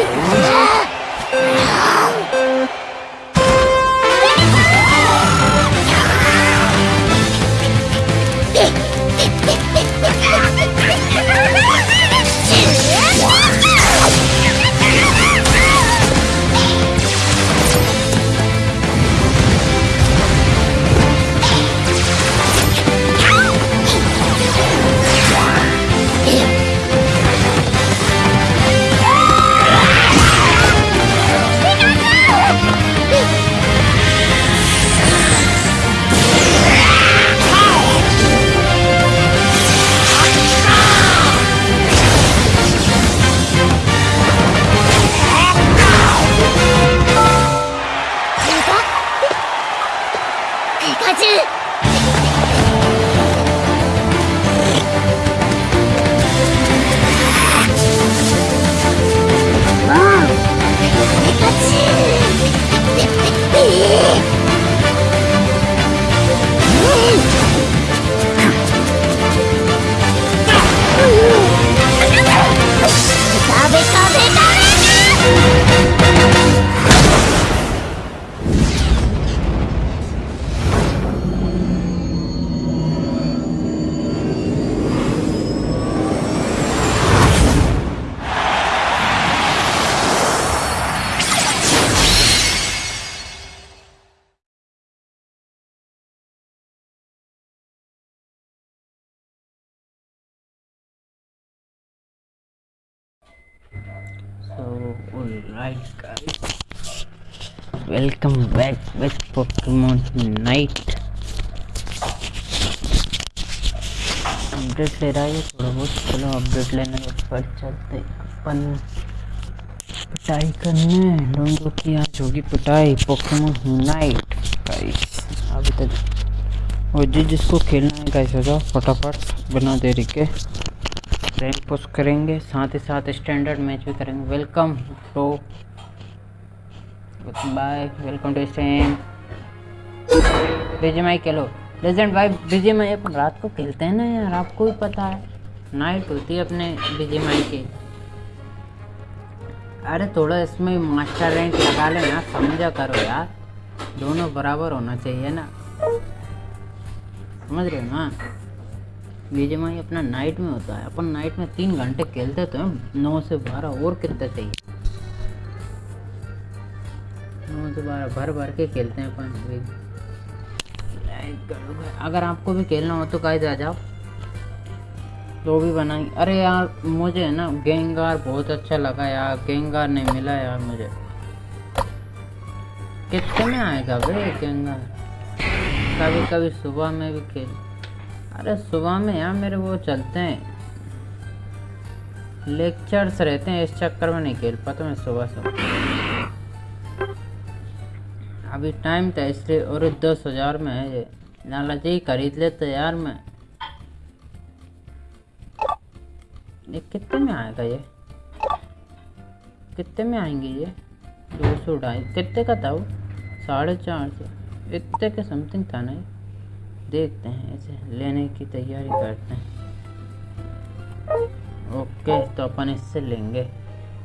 Whoa. Welcome back with Pokemon Night. Update ले रहा है थोड़ा बहुत। चलो अपडेट लेने के बाद चलते अपन पिटाई करने। लोगों की आज होगी पिटाई। पोकेमोन नाइट गाइस अभी तक और जिस जिसको खेलना है गाइस हो जाओ। फटाफट बिना देरी के रैंक पुश करेंगे। साथ ही साथ स्टैंडर्ड मैच भी करेंगे। Welcome to bye welcome to BJ my Khelo legend भाई बीजे माई अपन रात को खेलते हैं ना यार, आपको भी पता है। नाइट होती है अपने बीजे माई की। अरे थोड़ा इसमें मास्टर रैंक लगा लेना, समझा करो यार। दोनों बराबर होना चाहिए ना। समझ रहे हो ना? बीजेमाई अपना नाइट में होता है। अपन नाइट में तीन घंटे खेलते तो नौ से बारह और कितने चाहिए बारह भर भर के खेलते हैं अपन लाइक अगर आपको भी खेलना हो तो गाइस आ जाओ। तो भी बनाएँगे अरे यार, मुझे ना गेंगार बहुत अच्छा लगा यार। गेंगार नहीं मिला यार मुझे। कितने में आएगा भाई गेंगार कभी कभी सुबह में भी खेल। अरे सुबह में यार मेरे वो चलते हैं। लेक्चर्स रहते हैं, इस चक्कर में नहीं खेल पाता मैं सुबह सुबह अभी टाइम था इसलिए और दस हज़ार में है ये। लालच जी, खरीद लेते यार मैं। ये कितने में आएगा ये? कितने में आएँगे ये? दो सौ ढाई। कितने का था वो? साढ़े चार सौ। इतने के समथिंग था ना देखते हैं ऐसे लेने की तैयारी करते हैं। ओके तो अपन इससे लेंगे।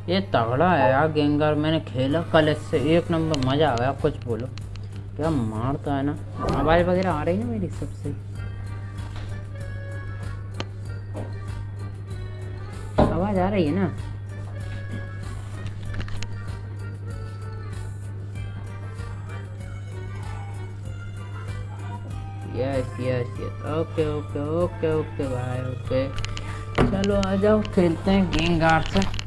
ये तगड़ा है यार गेंगार मैंने खेला कल इससे। एक नंबर, मज़ा आ गया कुछ बोलो। क्या मारता है ना? आवाज़ वगैरह आ रही है मेरी सबसे? आवाज़ आ रही है ना? Yes yes yes okay okay okay okay भाई ओके चलो आ जाओ, खेलते हैं गेंगार से।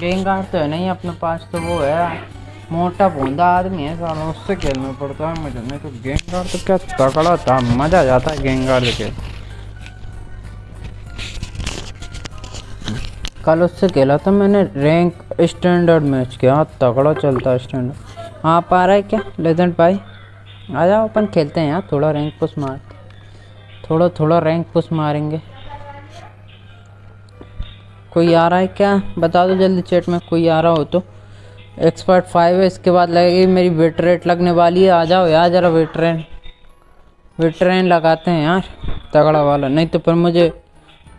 गेंगार तो है नहीं अपने पास तो वो है। मोटा बूंदा आदमी है, साला उससे खेलना पड़ता है मुझे। नहीं तो गेंगार तो क्या तगड़ा था, मज़ा आ जाता है गेंगार से खेल कल उससे खेला था मैंने रैंक स्टैंडर्ड मैच किया तगड़ा चलता है स्टैंडर्ड। आप आ रहा है क्या? लेजेंड भाई, आ जाओ, अपन खेलते हैं यार, थोड़ा रैंक पुश मार थोड़ा थोड़ा रैंक पुश मारेंगे। कोई आ रहा है क्या? बता दो जल्दी चैट में कोई आ रहा हो तो। एक्सपर्ट फाइव है, इसके बाद लगेगी मेरी वेट रेट लगने वाली है, आ जाओ यार, ज़रा वेट रेन वेट रेन लगाते हैं यार, तगड़ा वाला। नहीं तो फिर मुझे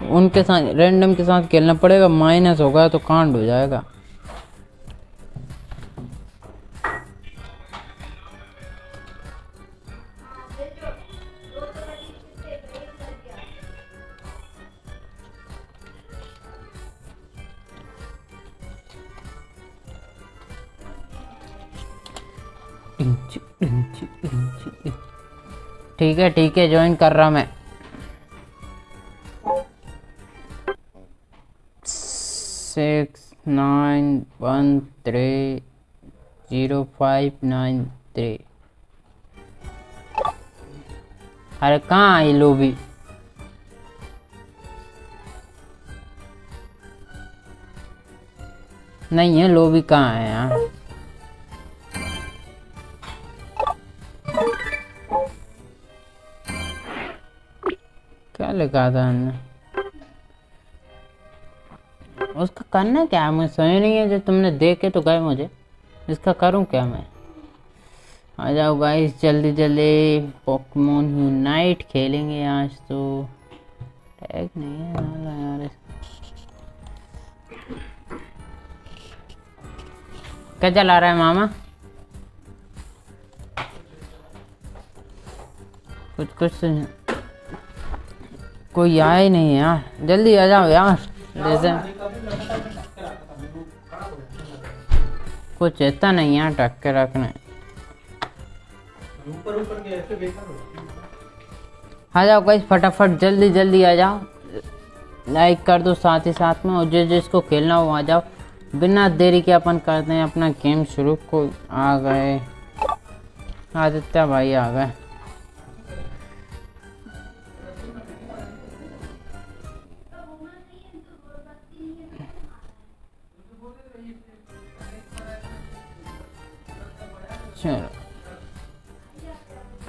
उनके साथ रैंडम के साथ खेलना पड़ेगा माइनस होगा तो कांड हो जाएगा। ठीक है ठीक है ज्वाइन कर रहा मैं। Six nine one three zero five nine three अरे कहाँ आई लोबी नहीं है लोबी कहाँ है यार? क्या लिखा था हमने? उसका करना क्या है? मुझे समझ नहीं है जो तुमने देखे तो गए मुझे। इसका करूँ क्या मैं? आ जाओ गाइस जल्दी जल्दी पोकेमोन यूनाइट खेलेंगे आज तो। टैग नहीं है यार क्या चला रहा है मामा? कुछ कुछ तो- कोई आया ही नहीं है यार जल्दी आ जाओ यार जैसे कुछ इतना नहीं यार टक के रखने। आ जाओ गाइस, फटाफट, जल्दी जल्दी आ जाओ। लाइक कर दो साथ ही साथ में, और जिस जिसको खेलना हो, आ जाओ। बिना देरी के अपन करते हैं अपना गेम शुरू। को आ गए। आदित्य भाई आ गए। चलो।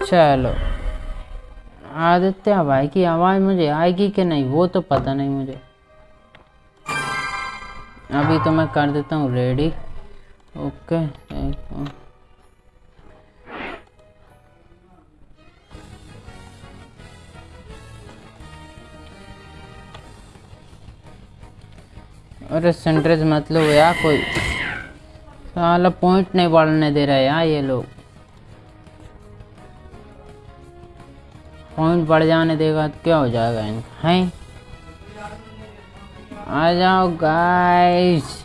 चलो आदित्य भाई की आवाज़ मुझे आएगी कि नहीं, वो तो पता नहीं मुझे। अभी तो मैं कर देता हूँ रेडी ओके अरे सेंट्रेज मतलब यार, कोई साला पॉइंट नहीं बढ़ने दे रहा है यार ये लोग। पॉइंट बढ़ जाने देगा तो क्या हो जाएगा इनका, हैं? आ जाओ गाइस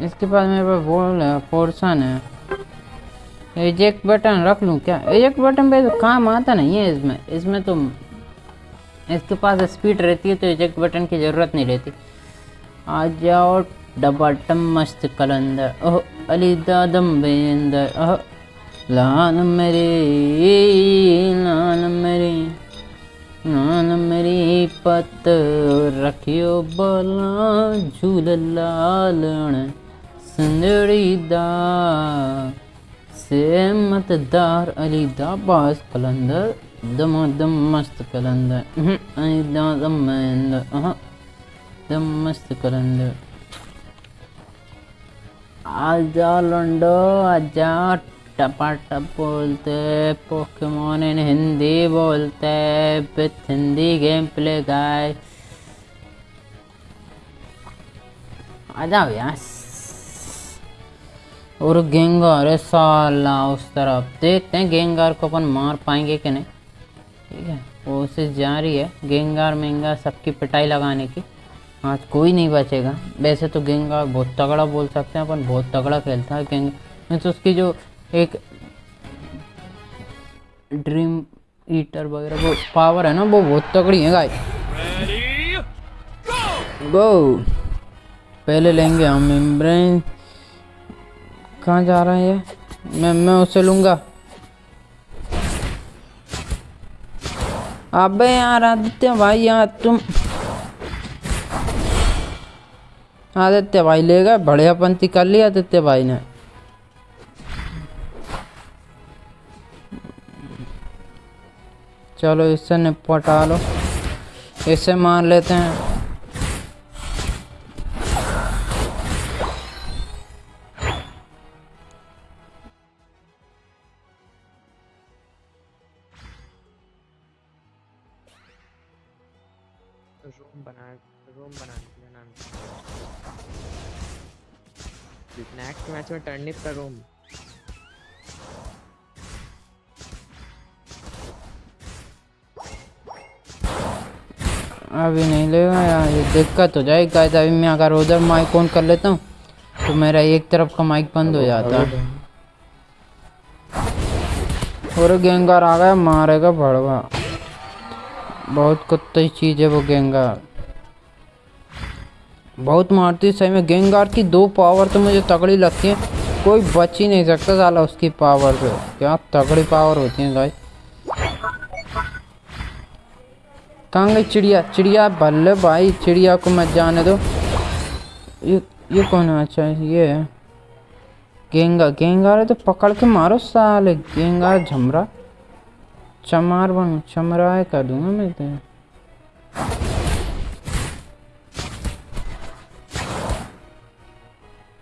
इसके पास मेरे पास बॉल है पोर्सन है। एजेक्ट बटन रख लूँ क्या? एजेक्ट बटन पे तो काम आता नहीं है इसमें। इसमें तो इसके पास स्पीड रहती है तो एजेक्ट बटन की ज़रूरत नहीं रहती। आ जाओ डबाटम मस्त कलंदर। ओह अली दादम बेंदर। ओह लान मेरी लान मेरी लान मेरी पत रखियो बला झूल लालण सुंदरी दा। से मतदार अली दा बास कलंदर दमा दम मस्त कलंदर। अहं, अली दा दम मेंदर अहं, दम मस्त कलंदर आजा लंडो आजा टपाटप बोलते पोकेमोन इन हिंदी बोलते with Hindi game play guy आ जाओ यार। और गेंगार है साला उस तरफ़। देखते हैं गेंगार को अपन मार पाएँगे कि नहीं। ठीक है कोशिश जारी है। गेंगार मेंगार सबकी पिटाई लगाने की। आज कोई नहीं बचेगा। वैसे तो गेंगार बहुत तगड़ा बोल सकते हैं, अपन बहुत तगड़ा खेलता है गेंग में तो उसकी जो एक ड्रीम ईटर वगैरह, वो पावर है ना, वो बहुत तगड़ी है गाय गो पहले लेंगे हम इम्ब्रेन कहाँ जा रहा है ये? मैं मैं उसे लूँगा। अबे यार, आदित्य भाई, यार तुम आदित्य भाई ले गए, बढ़िया पंथी कर लिया आदित्य भाई ने। चलो इससे निपटा लो। इसे मार लेते हैं। नेक्स्ट में टर्निप का रूम अभी नहीं लेगा यार ये दिक्कत हो जाएगी गाइस अभी मैं अगर उधर माइक ऑन कर लेता हूँ तो मेरा एक तरफ़ का माइक बंद हो जाता और गेंगार आ गया, मारेगा भड़वा। बहुत कुत्ते चीज़ है वो गेंगार। बहुत मारती है, सही में गेंगार की दो पावर तो मुझे तगड़ी लगती है। कोई बच ही नहीं सकता साला उसकी पावर से क्या तगड़ी पावर होती है गाइस कहाँ गई चिड़िया? चिड़िया बल्ले भाई, चिड़िया को मत जाने दो। ये ये कौन है? अच्छा ये है। गेंगा गेंगार है तो पकड़ के मारो साले। गेंगार झमरा। चमार बन चमराए कर दूँगा मैं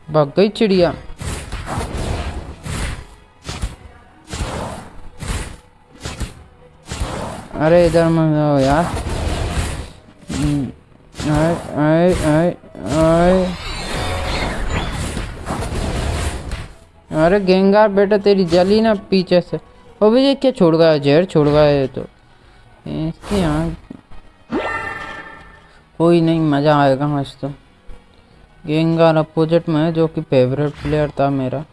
भग गई चिड़िया। अरे इधर मत आओ यार। हम्म, आए आए आए आए। अरे गेंगार बेटा तेरी जली ना पीछे से। वो भैया क्या छोड़ गया? जहर छोड़ गया ये तो। इसके यहाँ कोई नहीं मज़ा आएगा आज तो गेंगार अपोजिट में है, जो कि फेवरेट प्लेयर था मेरा।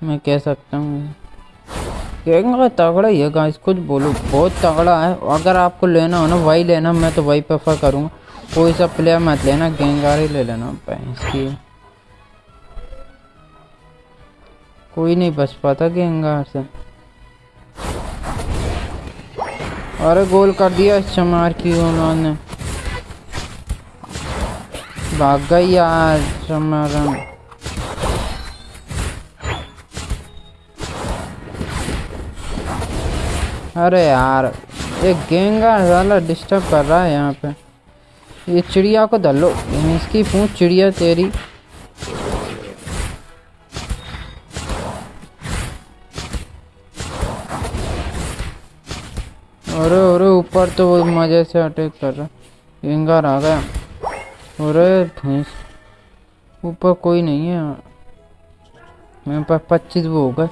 मैं कह सकता हूँ गेंगार तगड़ा ही है गाइस कुछ बोलो, बहुत तगड़ा है। अगर आपको लेना हो ना, वही लेना, मैं तो वही प्रेफर करूँगा। कोई सा प्लेयर मत लेना गेंगार ही ले लेना, भैंस की। कोई नहीं बच पाता गेंगार से। अरे गोल कर दिया इस चमार की उन्होंने। भाग गई यार अरे यार, ये गेंगा साला डिस्टर्ब कर रहा है यहाँ पे। ये चिड़िया को धलो, इसकी पूछ चिड़िया तेरी। अरे अरे, ऊपर तो वो मज़े से अटैक कर रहा गेंगार आ गया। अरे भैंस। ऊपर कोई नहीं है। मेरे पास पच्चीस वो हो गए।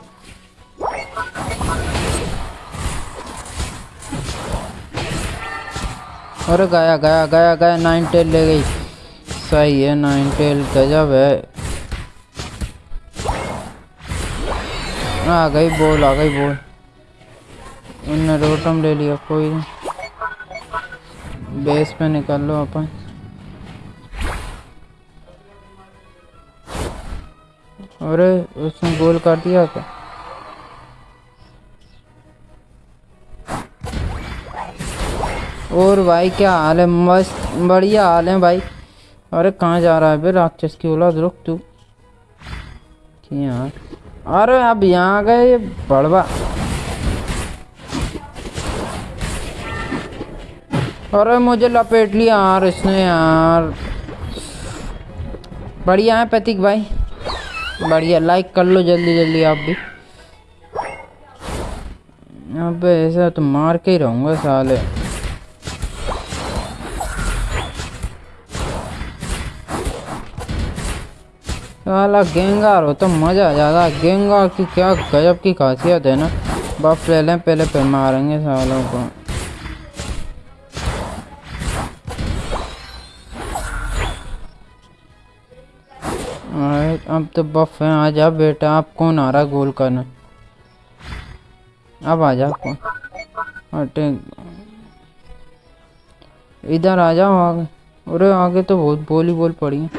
अरे गया गया गया गया, नाइन टेल ले गई। सही है, नाइन टेल गजब है। आ गई बोल, आ गई बोल। उनने रोटम ले लिया, कोई बेस पे निकाल लो अपन। अरे, उसने गोल कर दिया क्या? और भाई, क्या हाल है? मस्त, बढ़िया हाल है भाई। अरे, कहाँ जा रहा है बे राक्षस की औलाद, रुक तू। यार अरे, अब यहाँ आ गए बड़वा। अरे, मुझे लपेट लिया यार इसने यार। बढ़िया है प्रतीक भाई। बढ़िया लाइक कर लो जल्दी जल्दी आप भी। अब ऐसा तो मार के ही रहूँगा साले। साला गेंगार हो तो मज़ा आ जाता। गेंगार की क्या गजब की खासियत है ना। बफ ले लें पहले फिर मारेंगे सालों को। अब तो बफ है। आ जा बेटा, आप कौन आ रहा गोल करना? अब आ जा कौन? अटे इधर आ जाओ आगे। अरे आगे तो बहुत बोली बोल पड़ी है।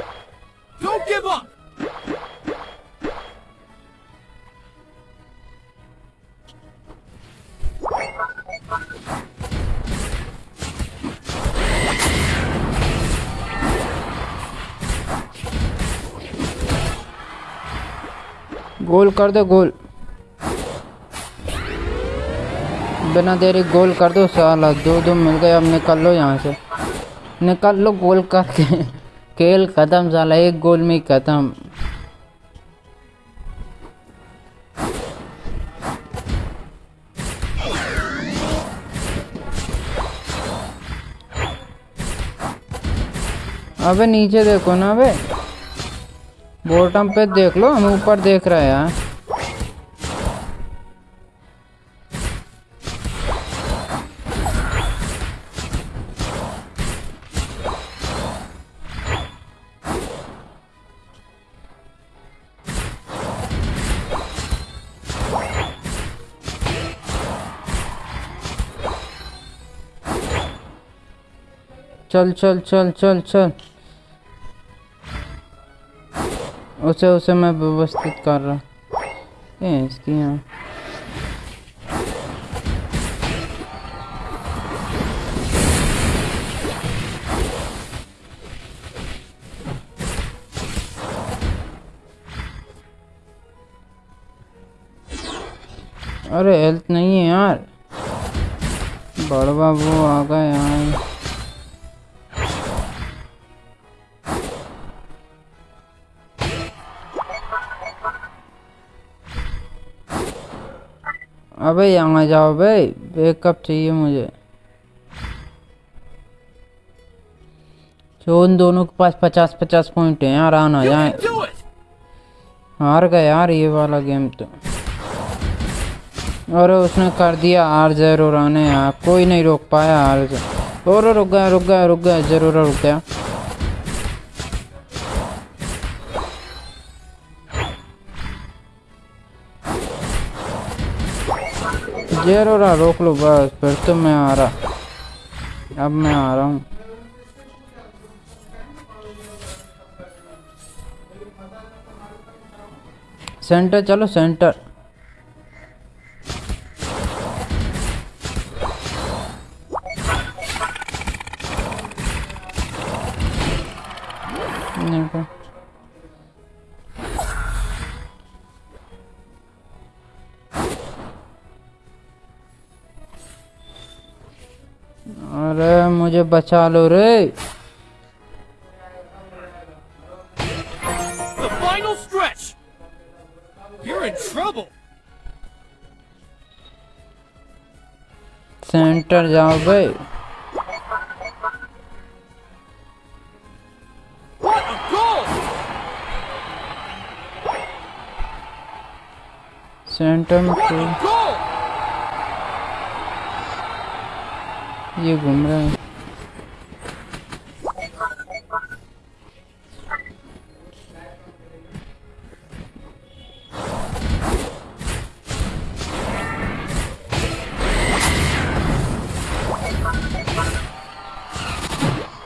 गोल कर दो, गोल। बिना देरी गोल कर दो, साला। दो दो मिल गए, अब निकल लो यहाँ से। निकल लो गोल करके खेल खत्म, साला। एक गोल में खत्म। अबे नीचे देखो ना, अबे। बॉटम पे देख लो हम ऊपर देख रहे हैं। चल चल चल चल चल। उसे उसे मैं व्यवस्थित कर रहा ये इसकी यहाँ अरे हेल्थ नहीं है यार। बड़ बाबू आ गए यार अबे यहाँ जाओ भाई बैकअप चाहिए मुझे। जो उन दोनों के पास पचास पचास पॉइंट है यार आना जाए! हार गए यार ये वाला गेम तो। और उसने कर दिया आर ज़रूर आने यार कोई नहीं रोक पाया आर और रुक गया रुक गया रुक गया ज़रूर रुक गया। ज़रूर रोक लो बस फिर तो मैं आ रहा अब मैं आ रहा हूँ सेंटर चलो सेंटर देखो मुझे बचा लो रे। सेंटर जाओ भाई सेंटर में तो ये घूम रहा है।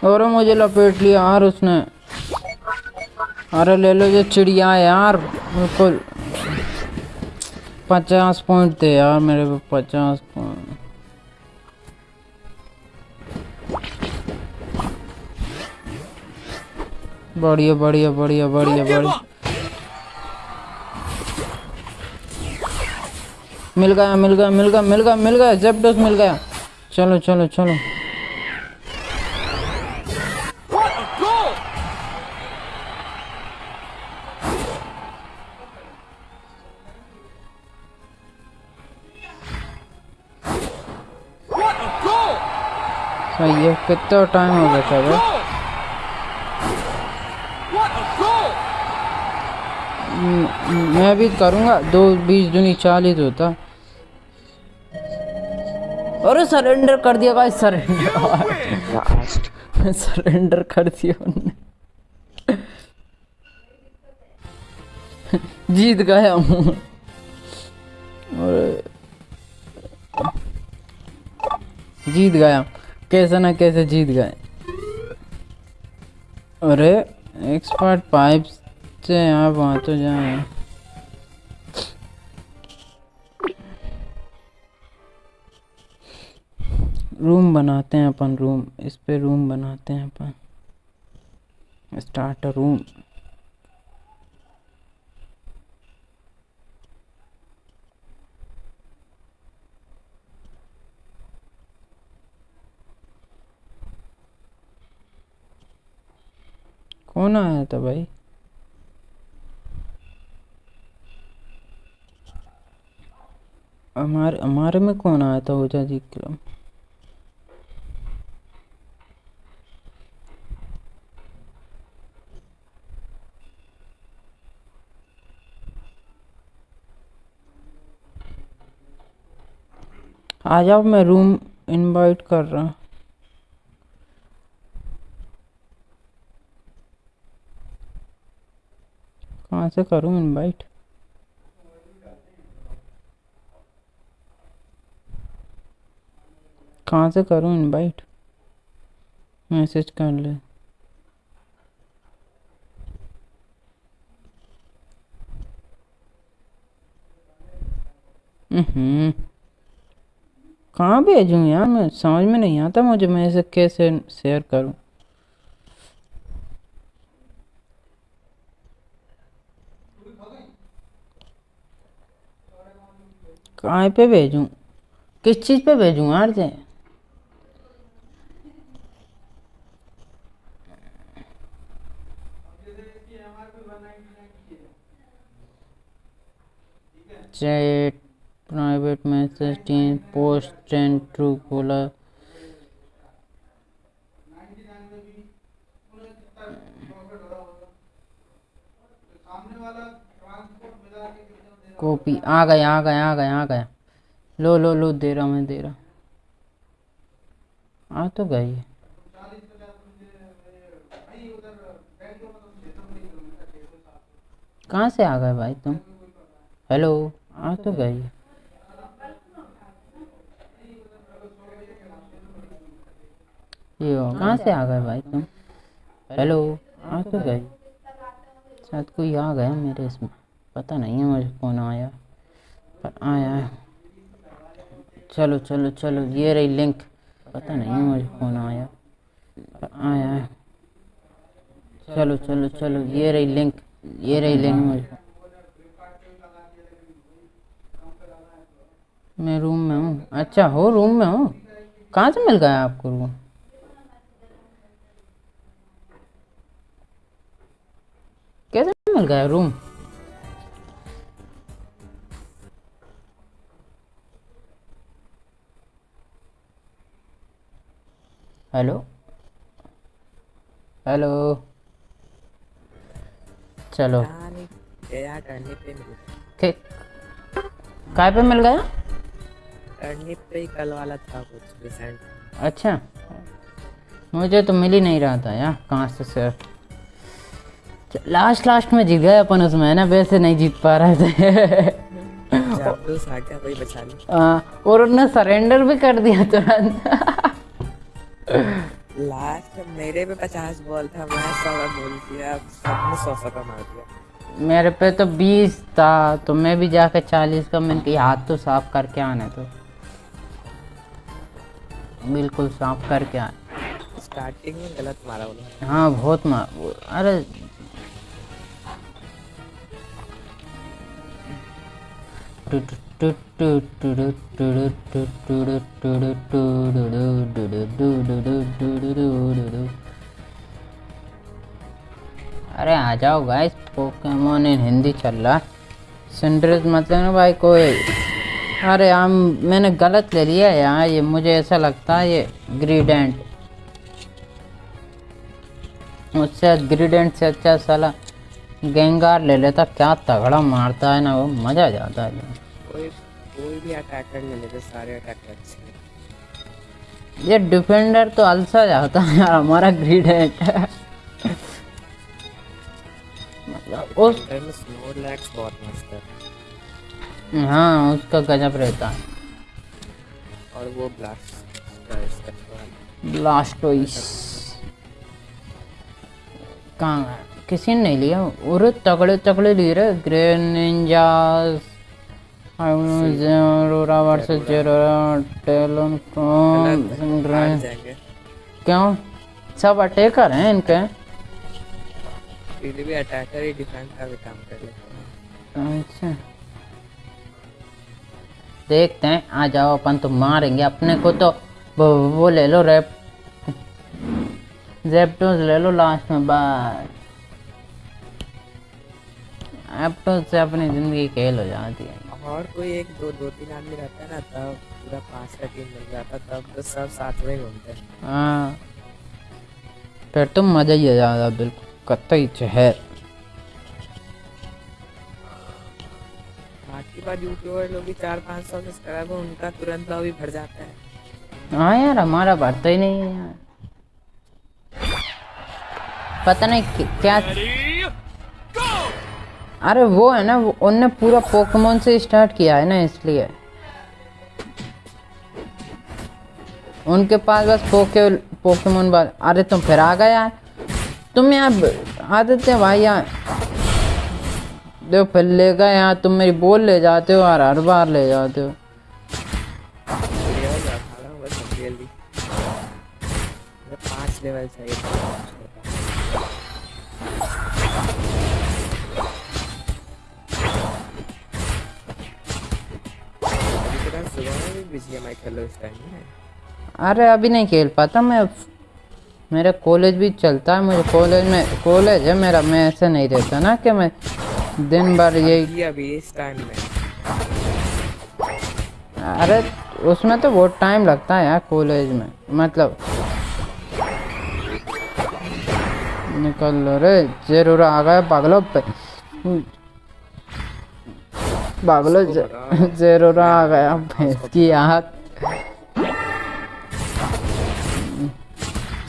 और मुझे लपेट लिया यार उसने। अरे ले लो ये चिड़िया यार बिल्कुल। पचास पॉइंट थे यार मेरे पे पचास पॉइंट बढ़िया बढ़िया बढ़िया बढ़िया बढ़िया। मिल गया मिल गया मिल गया मिल गया मिल गया जेपडोस मिल गया। चलो चलो चलो। है कितना टाइम हो गया था भाई! म- मैं भी करूँगा दो बीस दूनी चालीस होता। अरे सरेंडर कर दिया भाई सरेंडर सरेंडर कर दिया उन्होंने जीत गया हूँ। और जीत गया कैसे ना कैसे जीत गए। अरे एक्सपर्ट पाइप से आप वहाँ तो जाए। रूम बनाते हैं अपन रूम इस पे रूम बनाते हैं अपन। स्टार्ट रूम कौन आया था भाई? हमारे हमारे में कौन आया था ओझा जी क्लब आ जाओ, मैं रूम इनवाइट कर रहा हूँ। कहाँ से करूँ इनवाइट कहाँ से करूँ इनवाइट मैसेज कर ले। हम्म। कहाँ भेजूँ यार मैं? समझ में नहीं आता मुझे, मैं इसे कैसे शेयर करूँ? कहाँ पे भेजूँ? किस चीज़ पे भेजूँ यार से chat, private message team post train true खोला कॉपी आ गया आ गया आ गया आ गया लो लो लो, दे रहा मैं, दे रहा आ तो गई कहाँ से आ गए भाई तुम? हेलो, आ तो गई कहाँ से आ गए भाई तुम? हेलो, आ तो गई। शायद कोई आ गया मेरे इसमें। पता नहीं है मुझे कौन आया, पर आया है। चलो चलो चलो, ये रही लिंक पता नहीं है मुझे कौन आया, पर आया है। चलो चलो चलो, ये रही लिंक ये रही लिंक मुझे। मैं रूम में हूँ। अच्छा हो रूम में हूँ। कहाँ से मिल गया आपको रूम कैसे मिल गया रूम हेलो? हेलो? चलो। पे मिल काय पे मिल गया? पे कल वाला था कुछ रिसेंट अच्छा। मुझे तो मिल ही नहीं रहा था यार कहाँ से सर लास्ट लास्ट में जीत गए अपन उसमें ना? वैसे नहीं जीत पा रहे थे। तो आ, और उन्होंने सरेंडर भी कर दिया तुरंत। लास्ट मेरे पे पचास बॉल था मैं सौ का गोल किया सबने सौ सौ का मार दिया। मेरे पे तो बीस था तो मैं भी जाके चालीस का मैंने कहा हाथ तो साफ़ करके आने तो बिल्कुल साफ़ करके आने। स्टार्टिंग में गलत मारा उन्होंने। हाँ बहुत मार अरे। अरे आ जाओ गाइस पोकेमोन इन हिंदी चल रहा। सिंड्रेस मतलब ना भाई कोई। अरे हम, मैंने गलत ले लिया यार, ये मुझे ऐसा लगता है ये ग्रीडेंट उससे ग्रीडेंट से अच्छा साला गेंगार ले लेता, क्या तगड़ा मारता है ना वो, मज़ा आ जाता है। कोई कोई भी अटैकर ले लेते सारे अटैकर अच्छे हैं। ये डिफेंडर तो अलसा जाता है यार हमारा ग्रीडेंट मतलब उस है। हाँ उसका गजब रहता है। और वो ब्लास्ट का इसका वाला। ब्लास्टोइस कहाँ है? किसी ने नहीं लिया? और तगड़े तगड़े लिए रहे Greninjas aurora versus Zeraora Talon क्यों? सब अटैकर हैं इनके। भी अटैकर ही डिफेंस का भी काम कर लेते हैं। अच्छा। देखते हैं आ जाओ अपन तो मारेंगे। अपने को तो वो, ले लो रैप जेप्टोस ले लो लास्ट में बस। एप्टोस से अपनी ज़िंदगी खेल हो जाती है। और कोई एक दो दो तीन आदमी रहता है ना तब पूरा पाँच का टीम मिल जाता तब तो सब साथ में घूमते हाँ। फिर तो मज़ा ही आ जाता बिल्कुल। कतई जहर बाकी बात यूट्यूबर लोग भी चार पाँच सौ सब्सक्राइबर उनका तुरंत लॉबी भर जाता है। हाँ यार हमारा बढ़ता ही नहीं है यार। पता नहीं क्या! अरे वो है ना उनने पूरा पोकेमोन से स्टार्ट किया है ना इसलिए। उनके पास बस पोके पोकेमोन बस अरे तुम फिर आ गए यार। तुम यहाँ आदित्य भाई यार देखो फिर ले गए यहाँ, तुम मेरी बोल ले जाते हो यार हर बार ले जाते हो। लेवल चाहिए। सुबह में भी बिज़ी मैं खेलो इस टाइम में? अरे अभी नहीं खेल पाता मैं। मेरा कॉलेज भी चलता है मुझे कॉलेज में कॉलेज है मेरा मैं ऐसे नहीं रहता ना कि मैं दिन भर यही ये अभी इस टाइम में? अरे उसमें तो बहुत टाइम लगता है यार कॉलेज में। मतलब निकल लो रे ज़रूर आ गए पागलो पे। पागलो ज- ज़रूर आ गया भैंस की आँख।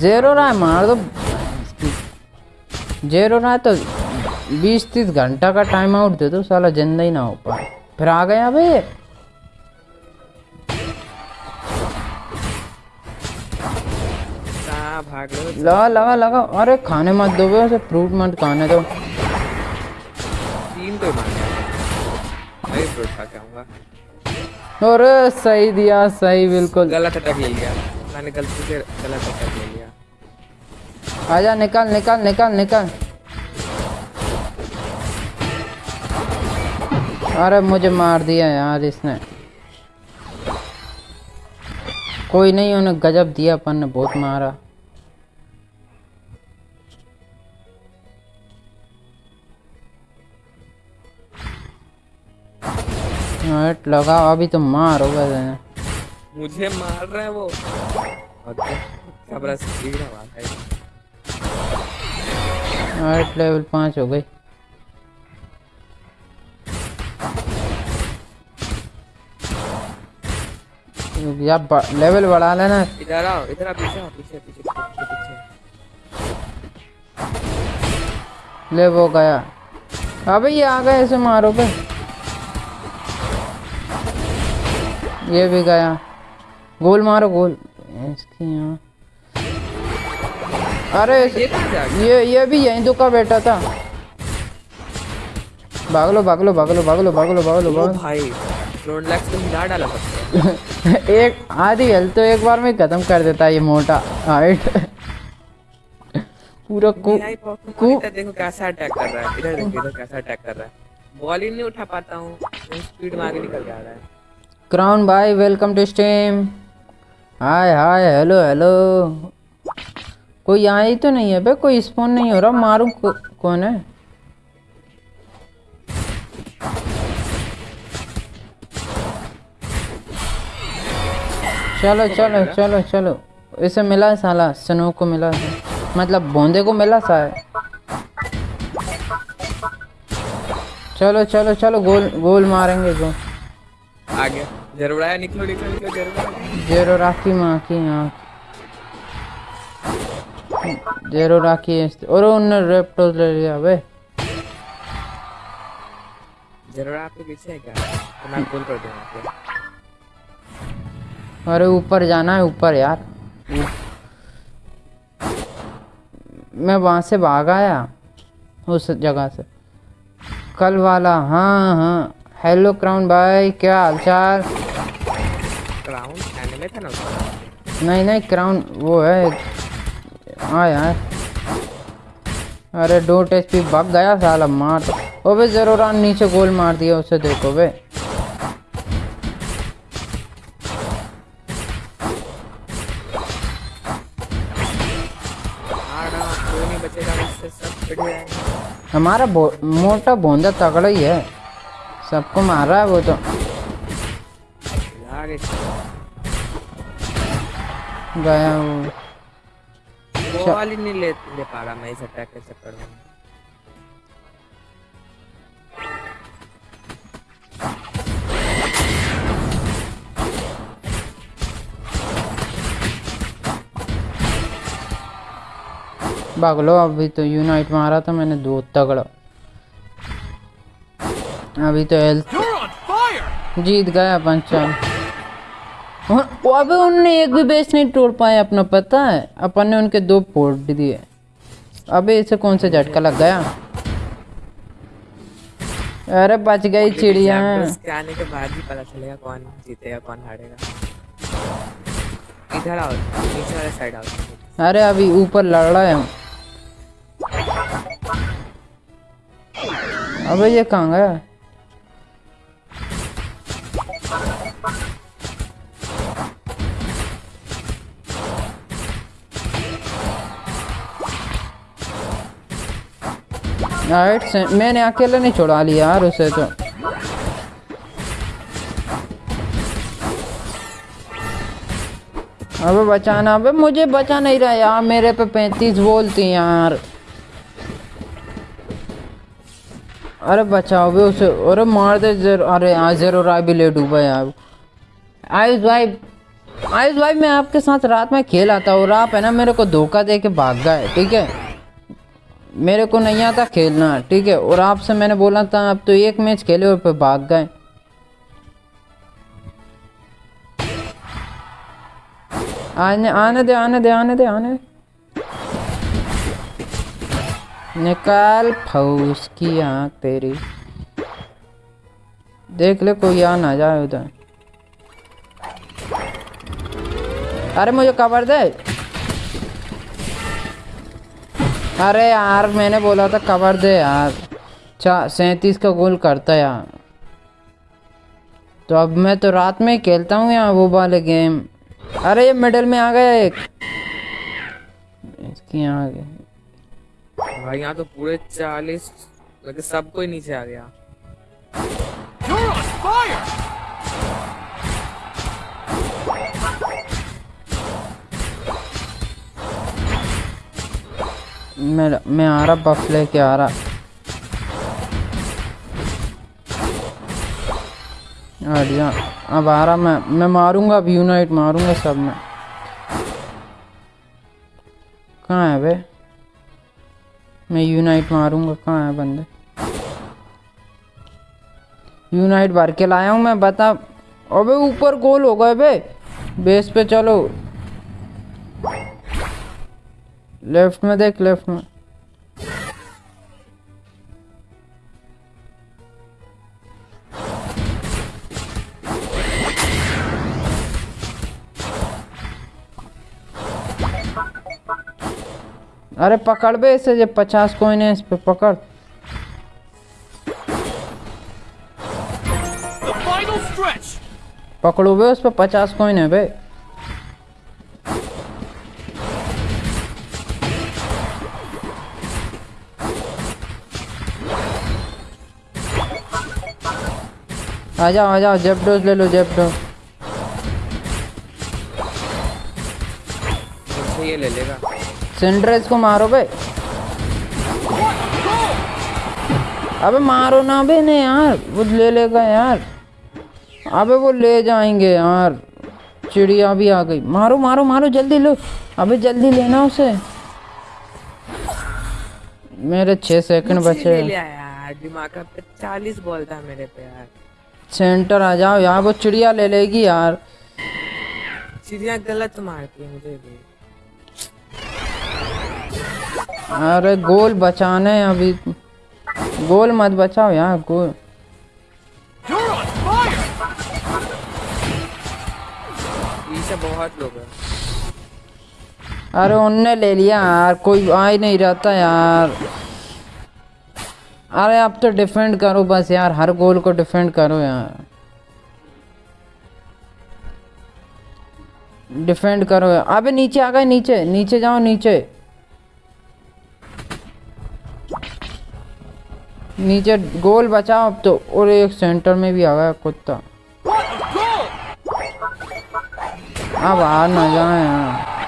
जेरो रहा मार दो। जेरो रहा तो बीस तीस घंटा का टाइम आउट दे दो साला ज़िंदा ही ना हो पाए। फिर आ गया भाई लगा लगा लगा अरे खाने मत दो बे उसे फ्रूट मत खाने दो। तीन तो अरे सही दिया सही बिल्कुल। गलत अटैक ले लिया। मैंने गलती से गलत अटैक ले लिया। आजा निकल निकल निकल निकल। अरे मुझे मार दिया यार इसने। कोई नहीं उन्हें गजब दिया अपन ने बहुत मारा। हट लगाओ अभी तो मारोगे मुझे मार रहा है वो। हट लेवल पाँच हो गई। या लेवल बढ़ा लेना। इधर आओ इधर पीछे पीछे पीछे पीछे ले वो गया। अबे ये आ गए ऐसे मारो ये भी गया। गोल मारो गोल। इसकी यहाँ। अरे ये गया? ये ये भी यहीं तो का बेटा था। भागलो भागलो भागलो भागलो भागलो भागलो ओ भागलो। भाई फ्लोनलैक्स तो हिला डाला एक आधी हेल्थ तो एक बार में खत्म कर देता है ये मोटा। हाइट पूरा कु मेरा कु देखो कैसा अटैक कर रहा है। इधर देखो कैसा अटैक कर रहा है। बॉल ही नहीं उठा पाता हूँ। स्पीड में आगे निकल जा रहा है। क्राउन भाई welcome to stream hi hi hello hello कोई यहाँ ही तो नहीं है बे, कोई स्पॉन नहीं हो रहा, मारूं कौन है? चलो चलो चलो चलो। इसे मिला साला सनो को मिला मतलब बोंदे को मिला सा है। चलो चलो चलो, गोल गोल मारेंगे गोल आगे। ज़रूर निकलो निकलो निकलो ज़रूर माँ की आँख। जेरो राखी है और उन्होंने रेप्टोस ले लिया बे ज़रूर आपके पीछे है क्या? तो मैं कॉल कर दूँगा अरे ऊपर जाना है ऊपर यार। मैं वहाँ से भाग आया उस जगह से। कल वाला हाँ हाँ। हेलो क्राउन भाई क्या हालचाल क्राउन एनिमे था। ना नहीं नहीं क्राउन वो है। हाँ यार। अरे डोट एच पी भाग गया साला मार। ओ बे ज़रूर नीचे गोल मार दिया उसे देखो बे। जाएँगे हमारा बो, मोटा बोंदा तगड़ा ही है। सबको मार रहा है वो तो। गया वो। ही नहीं ले ले पा रहा मैं इस अटैक के चक्कर में। भाग लो अभी तो यूनाइट मारा था मैंने दो तगड़ा। अभी तो हेल्थ! जीत गया पंचाल और- वो अबे उनने एक भी बेस नहीं तोड़ पाए अपना पता है? अपन ने उनके दो फोड़ दिए। अबे इसे कौन सा झटका लग गया? अरे बच गई चिड़िया। के आने के बाद ही पता चलेगा कौन जीतेगा कौन हारेगा। इधर आओ नीचे वाले साइड आओ। अरे अभी ऊपर लड़ रहा है। हम अबे ये कहाँ गया? राइट से मैंने अकेले नहीं छोड़ा लिया यार उसे तो। अबे बचाना, अबे मुझे बचा नहीं रहा यार, मेरे पे पैंतीस बोलती यार। अरे बचाओ भी उसे, अरे मार दे जर, अरे यार, ज़रूर आ भी ले डूबा यार। आयुष भाई आयुष भाई, मैं आपके साथ रात में खेल आता और आप है ना, मेरे को धोखा दे के भाग गए, ठीक है? मेरे को नहीं आता खेलना, ठीक है? और आपसे मैंने बोला था, आप तो एक मैच खेले और पे भाग गए। आने आने दे आने दे आने दे, आने निकाल फौस की आँख तेरी। देख ले, कोई आ ना जाए उधर। अरे मुझे कवर दे। अरे यार मैंने बोला था कवर दे यार। चा सैंतीस का गोल करता यार। तो अब मैं तो रात में ही खेलता हूँ यार वो वाले गेम अरे ये मिडल में आ गया एक। इसकी यहाँ आ गया भाई यहाँ तो पूरे चालीस मतलब सब कोई नीचे आ गया। मैं आ रहा, बफ लेके आ रहा। जा। अब आ रहा मैं मैं मारूँगा अब यूनाइट मारूँगा सब में। कहाँ है बे? मैं यूनाइट मारूँगा, कहाँ है बंदे? यूनाइट भर के लाया हूँ मैं, बता। अबे ऊपर गोल हो गए बे। बेस पे चलो। लेफ़्ट में देख लेफ़्ट में। अरे पकड़ बे इसे जब पचास कोइन है इस पे पकड़। पकड़ो बे उस पे पचास कोइन है बे। आ जाओ आ जाओ जेब डोज ले लो जेब डोज। ये ले लेगा। सिंड्रेस को मारो बे। अबे मारो ना बे ने यार वो ले लेगा यार। अबे वो ले जाएँगे यार। चिड़िया भी आ गई। मारो मारो मारो जल्दी लो। अबे जल्दी लेना उसे। मेरे छः सेकंड बचे ले लिया यार दिमाग का चालीस बॉल था मेरे पे यार। सेंटर आ जाओ यार वो चिड़िया ले लेगी यार। चिड़िया गलत मारती है मुझे भी। अरे गोल बचाने हैं अभी। गोल मत बचाओ यार गोल। बहुत लोग हैं। अरे उनने ले लिया यार कोई आ ही नहीं रहता यार। अरे आप तो डिफेंड करो बस यार, हर गोल को डिफेंड करो यार। डिफेंड करो अबे नीचे आ गए, नीचे नीचे जाओ, नीचे। नीचे गोल बचाओ अब तो और एक सेंटर में भी आ गया कुत्ता। अब आ ना जाए यार।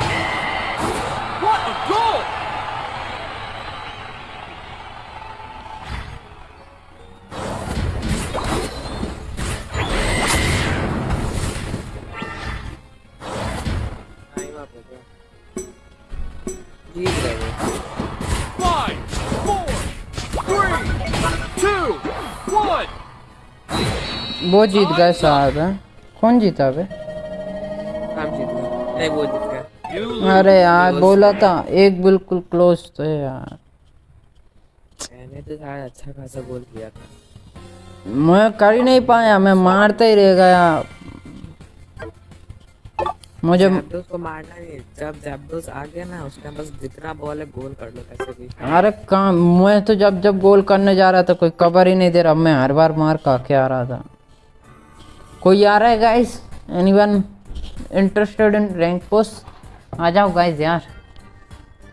Two, one! वो जीत गए साहब हैं कौन जीता बे हम जीत गए नहीं वो जीत गया अरे यार बोला था एक बिल्कुल क्लोज तो है यार मैंने तो अच्छा खासा बोल दिया था मैं कर ही नहीं पाया मैं मारता ही रह गया मुझे जैब्डोस को मारना नहीं जब जैब्डोस आ गया ना उसके बस जितना बॉल है गोल कर लो कैसे भी। अरे काम मैं तो जब जब गोल करने जा रहा था कोई कवर ही नहीं दे रहा। मैं हर बार मार का के आ रहा था। कोई आ रहा है guys anyone interested in rank post आ जाओ गाइस यार।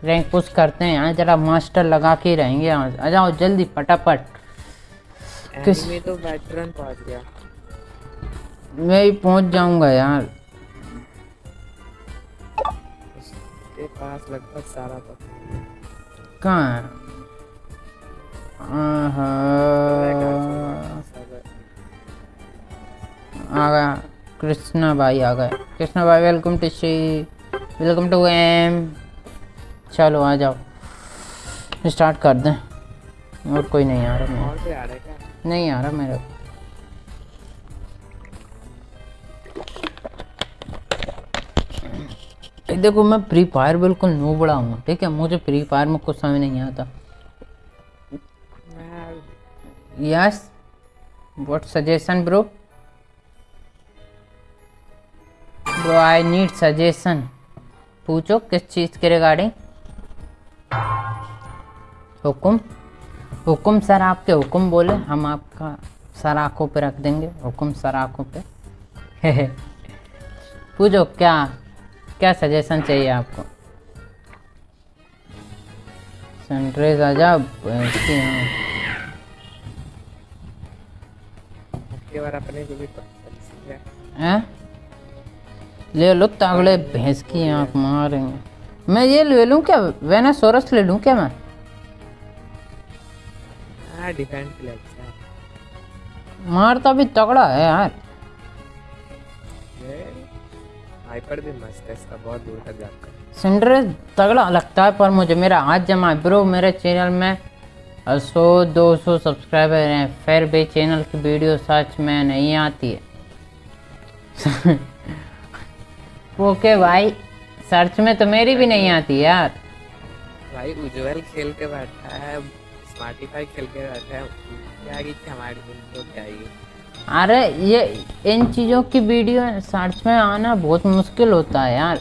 रैंक पोस्ट करते हैं यहाँ जरा मास्टर लगा के रहेंगे यहाँ आ जाओ जल्दी फटाफट। किस- एनिमी तो वेटरन पहुँच गया। मैं ही पहुँच जाऊँगा यार। उसके पास लगभग सारा पता कहाँ है? आ गया। कृष्णा भाई आ गए। कृष्णा भाई welcome to Shri welcome to M चलो आ जाओ। स्टार्ट कर दें। और कोई नहीं आ रहा है क्या? नहीं आ रहा मेरा। देखो, मैं फ्री फायर बिल्कुल नो बड़ा हूँ, ठीक है? मुझे फ्री फायर में कुछ समझ नहीं आता। Yes what suggestion bro bro I need suggestion पूछो, किस चीज़ के रिगार्डिंग हुक्म? हुक्म सर आपके हुक्म बोले, हम आपका सर आँखों पे रख देंगे, हुक्म सर आँखों पे। पूछो, क्या? क्या सजेशन चाहिए आपको? सनराइज आजा हैं। अपने को भी हैं? ले लो तागड़े भैंस की आँख मारेंगे। मैं ये ले लूँ क्या? वेनासोरस ले लूँ क्या मैं? हाँ अच्छा मारता भी तगड़ा है यार। हाइपर भी मस्त है इसका बहुत दूर तक जाता है सिंड्रेस तगड़ा लगता है पर मुझे मेरा हाथ जमा ब्रो मेरे चैनल में सौ दो सौ सब्सक्राइबर हैं फिर भी चैनल की वीडियो सच में नहीं आती है। ओके भाई सर्च में तो मेरी भी नहीं आती यार। भाई उज्जवल खेल के बैठा है स्मार्टिफाई खेल के बैठा है क्या हमारी उनको क्या ही। अरे ये इन चीज़ों की वीडियो सर्च में आना बहुत मुश्किल होता है यार।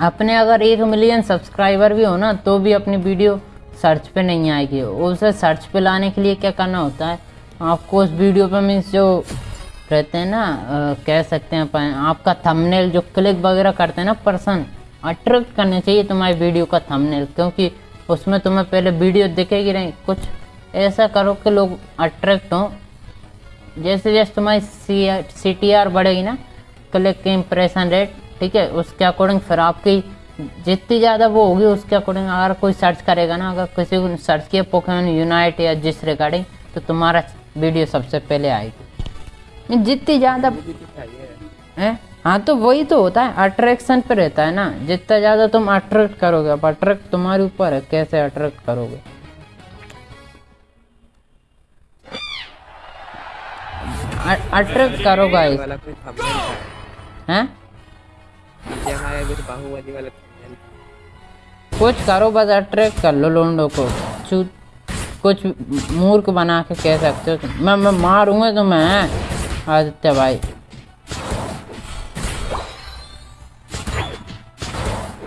अपने अगर एक मिलियन सब्सक्राइबर भी हो ना तो भी अपनी वीडियो सर्च पे नहीं आएगी। उसे सर्च पे लाने के लिए क्या करना होता है? आपको उस वीडियो पे मीन्स जो रहते हैं ना अ, कह सकते हैं अपन आपका थंबनेल जो क्लिक वगैरह करते हैं ना पर्सन अट्रैक्ट करने चाहिए तुम्हारी वीडियो का थंबनेल क्योंकि उसमें तुम्हें पहले वीडियो दिखेगी नहीं कुछ ऐसा करो कि लोग अट्रैक्ट हों। जैसे जैसे तुम्हारी सी सी टी आर बढ़ेगी ना क्लिक इम्प्रेशन रेट ठीक है, उसके अकॉर्डिंग फिर आपकी जितनी ज़्यादा वो होगी उसके अकॉर्डिंग अगर कोई सर्च करेगा ना, अगर किसी को सर्च किया पोकेमोन यूनाइट या जिस रिगार्डिंग तो तुम्हारा वीडियो सबसे पहले आएगी। जितनी ज़्यादा है? हाँ तो वही तो होता है अट्रैक्शन पे रहता है ना। जितना ज़्यादा तुम अट्रैक्ट करोगे, अब अट्रैक्ट तुम्हारे ऊपर है, कैसे अट्रैक्ट करोगे? अट्रैक्ट करो गाइस हैं? कुछ करो बस अट्रैक्ट कर लो लोंडो को। कुछ मूर्ख बना के कह सकते हो। मैं मैं मारूँगा तो मैं आदित्य भाई।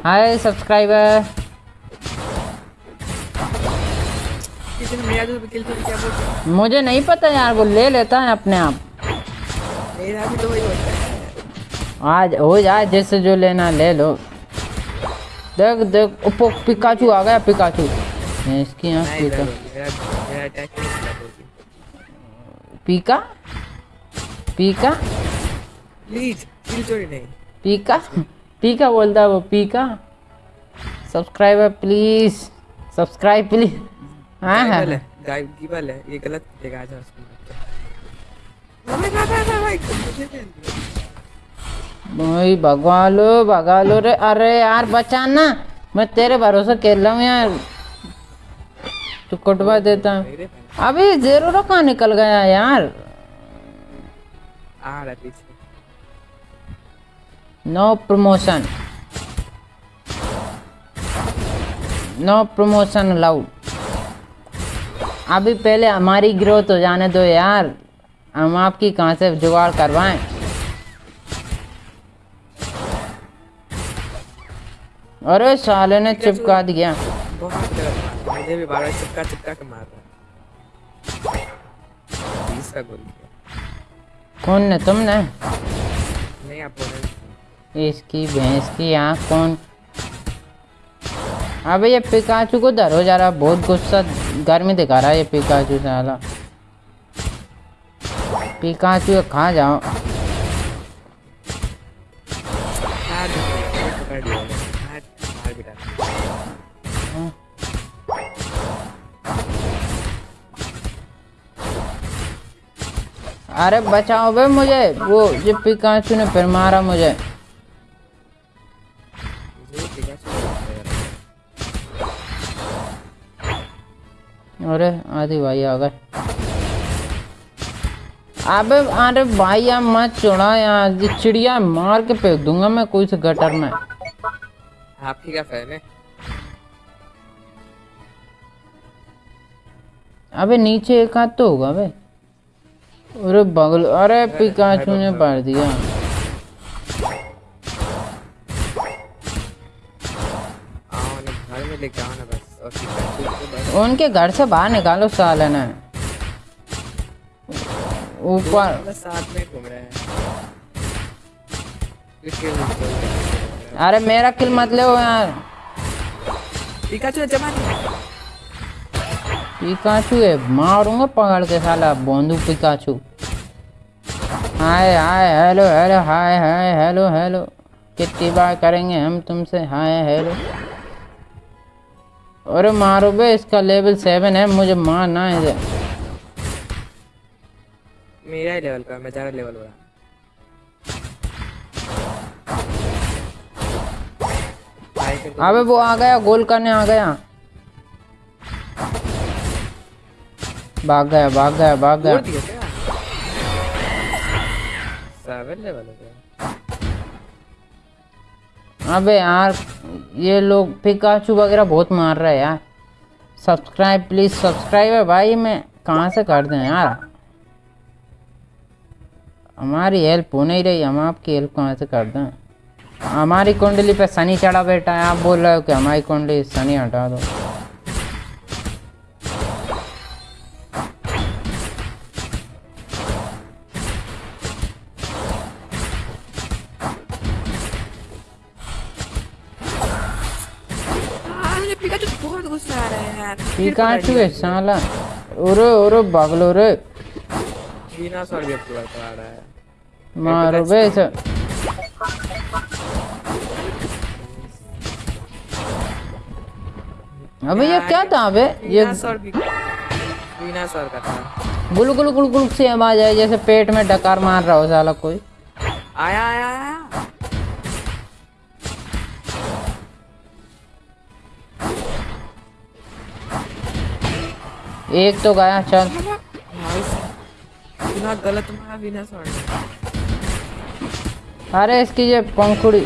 हाय सब्सक्राइबर मुझे नहीं पता यार वो ले लेता है अपने आप। मेरा भी तो वही होता है आज हो जाए जैसे जो लेना ले लो। देख देख ओप्पो पिकाचू आ गया पिकाचू। इसकी आँख पीका? पीका? पीका प्लीज़ चोरी नहीं। पीका? पीका बोलता है वो पीका? सब्सक्राइबर प्लीज़ सब्सक्राइब प्लीज़ हाँ हाँ। है है ये गलत दिखेगा आज। भाई भगवा लो भगा लो रे। अरे यार बचाना मैं तेरे भरोसे खेल रहा हूँ यार। तू कुटवा देता। हूँ अभी ज़ीरो कहाँ निकल गया यार? आ रहा पीछे। No promotion no promotion allowed अभी पहले हमारी ग्रोथ हो जाने दो यार। हम आपकी कहाँ से जुगाड़ करवाएँ? अरे साले ने चिपका दिया। बहुत मुझे भी बार बार चिपका चिपका के मार रहा है। बीस का गोल किया कौन ने तुमने? नहीं अपोनेंट इसकी भैंस की आँख कौन? अबे ये पिकाचू को धरो जा रहा बहुत गुस्सा गर्मी दिखा रहा है ये पिकाचू साला। पिकाचू खा जाओ अरे बचाओ बे मुझे, वो ये पिकाचू ने फिर मारा मुझे। अरे आदि भाई आ गए अबे अरे भाई यार मत छोड़ा यार चिड़िया मार के फेंक दूँगा मैं कोई से गटर में। आपकी क्या फ़ैन है? अबे नीचे एक हाथ तो होगा बे। अरे बगल अरे पिकाचू ने मार दिया। को उनके घर से बाहर निकालो साले ने। ऊपर। साथ में घूम रहे हैं। हैं? अरे मेरा किल मत ले यार। पिकाचू जमा पिकाचू है मारूँगा पकड़ के साला Bondu Pikachu. Hi hi hello hello hi hi hello hello. कितनी बार करेंगे हम तुमसे? Hi hello. अरे मारो बे इसका लेवल सेवन है मुझे मारना है मेरा ही लेवल का मैं ज़्यादा लेवल भाई अबे वो आ गया गोल करने आ गया। भाग गया भाग गया भाग गया। सेवन लेवल हो गया। अबे यार ये लोग पिकाचू वगैरह बहुत मार रहे हैं यार। सब्सक्राइब प्लीज़ सब्सक्राइब है भाई मैं कहाँ से कर दें यार? हमारी हेल्प हो नहीं रही हम आपकी हेल्प कहाँ से कर दें? हमारी कुंडली पे शनि चढ़ा बैठा है आप बोल रहे हो कि हमारी कुंडली शनि हटा दो। पिकाचू बहुत गुस्सा आ रहा है है। साला? उरे उरे बगलो रे बिना सॉरी अपने रहा है। मारो बे अबे ये क्या था अबे ये बिना सॉरी का था गुल गुल गुल गुल से आवाज़ आई जैसे पेट में डकार मार रहा हो साला कोई। आया आया आया। एक तो गया चल। बिना गलत मारा बिना सॉरी अरे इसकी ये पंखुड़ी।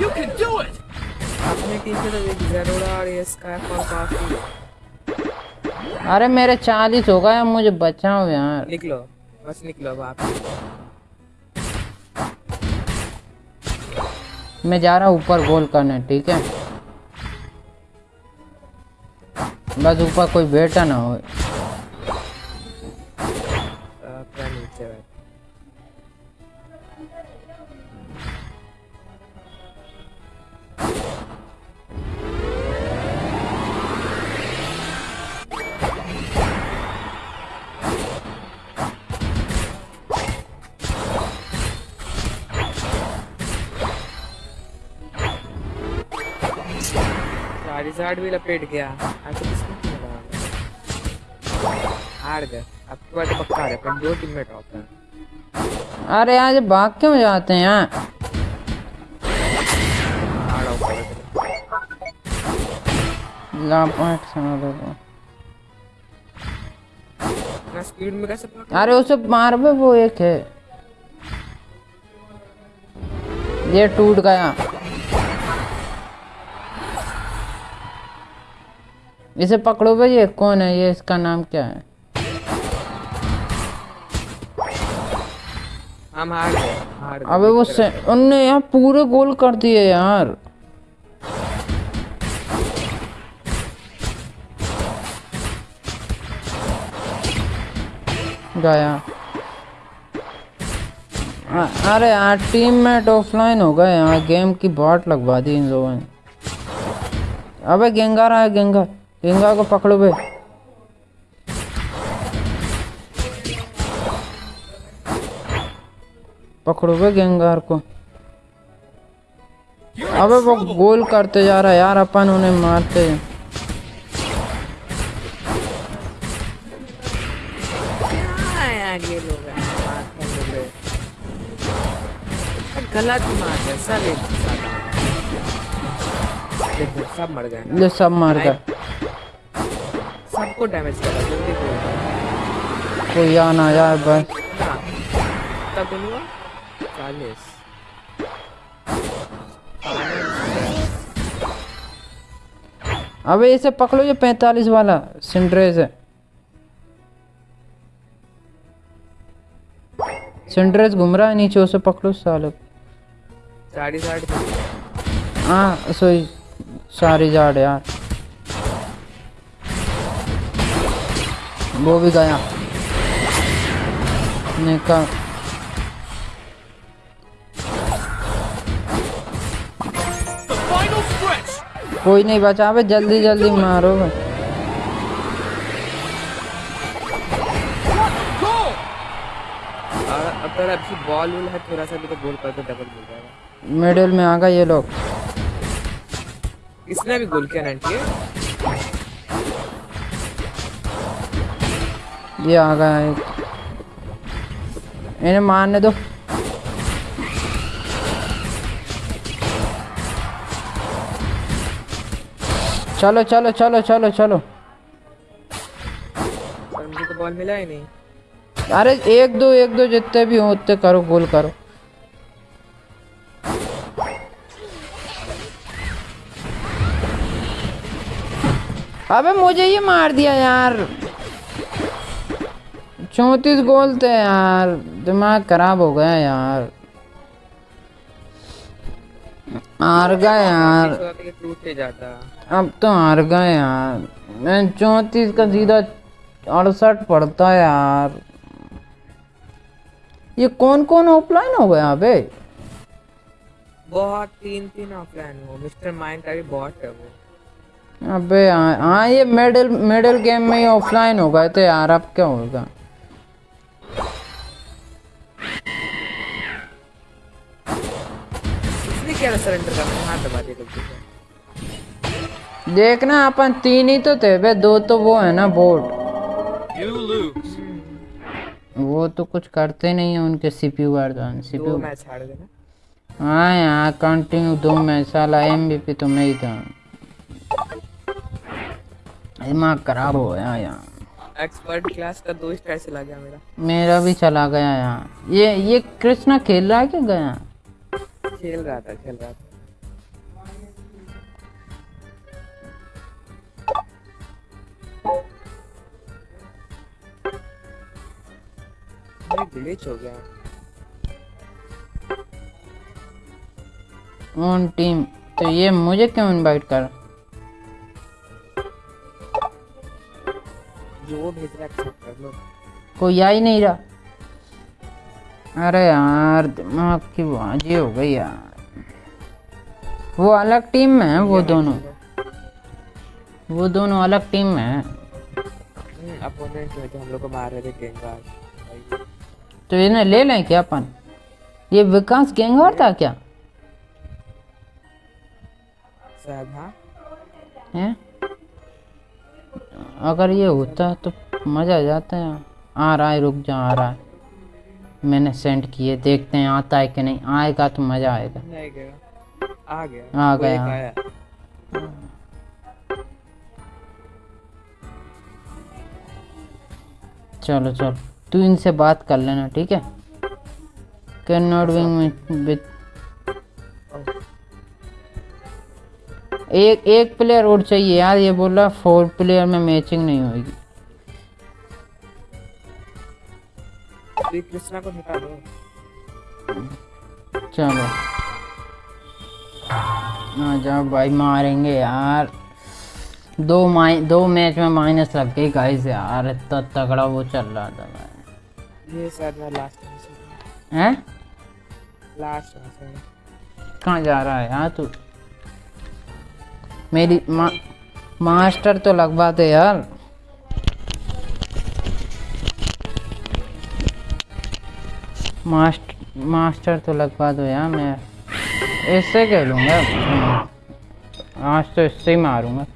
तो अरे मेरे चालीस हो गए मुझे बचाओ यार। निकलो बस निकलो अब आप। मैं जा रहा हूँ ऊपर गोल करने ठीक है? बस ऊपर कोई बेटा ना हो। सारी भी लपेट गया। अब तो किसने खेला हार गए तो पक्का है पर दो टीम में टॉप है। अरे आज भाग क्यों जाते हैं? ना स्पीड में कैसे अरे उसे मार बे वो एक है। ये टूट गया। इसे पकड़ो भाई ये कौन है? ये इसका नाम क्या है? हम हार गए हार अबे वो से उनने यार पूरे गोल कर दिए यार। गया अरे यार टीम मेट ऑफलाइन हो गए यार गेम की बॉट लगवा दी इन लोगों ने। अबे गेंगार आया गेंगार गेंगार को पकड़ो बे। पकड़ो बे गेंगार को। अबे वो गोल करते जा रहा है यार अपन उन्हें मारते हैं। गलत मार सब मर गए। ये सब मार गए। सबको डैमेज करा जल्दी करो कोई आना यार बस ना तब गोल हुआ चालीस। अबे इसे पकड़ो ये पैंतालीस वाला सिंड्रेस है। सिंड्रेस घूम रहा है नीचे उसे पकड़ो साले। साढ़े साढ़े हाँ सॉरी सारी जाड़ यार। वो भी गया। निकल. कोई नहीं बचा अबे जल्दी जल्दी मारो अगर अभी बॉल है थोड़ा सा भी तो गोल कर डबल मिल जाएगा। मिडिल में आ गए ये लोग। इसने भी गोल किया नाइनटी ये आ गया एक। इन्हें मारने दो। चलो चलो चलो चलो चलो। पर मुझे तो बॉल मिला ही नहीं। अरे एक दो एक दो जितने भी हो उतने करो गोल करो। अबे मुझे ये मार दिया यार। चौंतीस गोल थे यार। दिमाग खराब हो गया यार। हार गए यार। अब तो हार गए यार। मैं चौंतीस का सीधा अड़सठ पड़ता है यार। ये कौन कौन ऑफलाइन हो गया अबे बहुत तीन तीन ऑफलाइन हो। मिस्टर माइंड का भी बॉट है वो। अबे हाँ हाँ ये मेडल मेडल गेम में ही ऑफलाइन हो गए थे यार। अब क्या होगा? इसने क्या सरेंडर करना हाथ दबा दिया गलती देखना अपन तीन ही तो थे बे दो तो वो है ना बोर्ड वो तो कुछ करते नहीं है उनके सीपीयू दो सीपीयू मैच हार गए हाँ यार कंटिन्यू दो मैच साला एमवीपी तो मैं ही था। दिमाग खराब हो गया यार। एक्सपर्ट क्लास का दो स्टार चला गया मेरा। मेरा भी चला गया यहाँ। ये ये कृष्णा खेल रहा है क्या गया? खेल रहा था खेल रहा था। ग्लिच हो गया। ऑन टीम तो ये मुझे क्यों इनवाइट कर? जो भेज रहा है कर लो। कोई आ ही नहीं रहा। अरे यार दिमाग की बाजी हो गई यार। वो अलग टीम में है वो दोनों। वो दोनों अलग टीम में है। अपोनेंट जो हम लोग को मार रहे थे तो इन्हें ले लें क्या अपन? ये विकास गेंगार था क्या? हाँ? हैं? अगर ये होता तो मज़ा आ जाता है आ रहा है रुक जा आ रहा है। मैंने सेंड किए देखते हैं आता है कि नहीं। आएगा तो मज़ा आएगा। नहीं गया। आ गया। आ गया। चलो चलो। तू इनसे बात कर लेना ठीक है? कैन नॉट विंग विथ एक एक प्लेयर और चाहिए यार ये बोल रहा फोर प्लेयर में मैचिंग नहीं होगी कृष्णा को हटा दो। चलो। आ जाओ भाई मारेंगे यार। दो माइ दो मैच में माइनस लग गई गाइस यार इतना तगड़ा वो चल रहा था भाई। ये मैं लास्ट हैं? लास्ट कहाँ जा रहा है यार तू? मेरी मा, मास्टर तो लगवा दे यार। मास्टर मास्टर तो लगवा दो यार मैं इससे खेलूँगा आज तो इससे ही मारूँगा।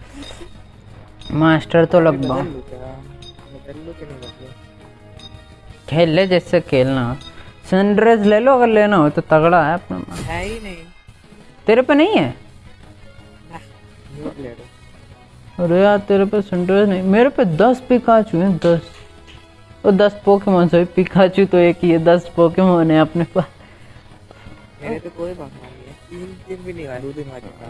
मास्टर तो लगवा खेल ले जैसे खेलना। सनराइज ले लो अगर लेना हो तो तगड़ा है अपना। है ही नहीं। तेरे पे नहीं है? अरे यार तेरे पे सेंटर नहीं मेरे पे दस पिकाचू हैं दस। और दस पोकेमोन सॉरी पिकाचू तो एक ही है दस पोकेमोन है अपने पास। मेरे तो कोई बात नहीं है। तीन दिन भी नहीं आया दो दिन आ चुका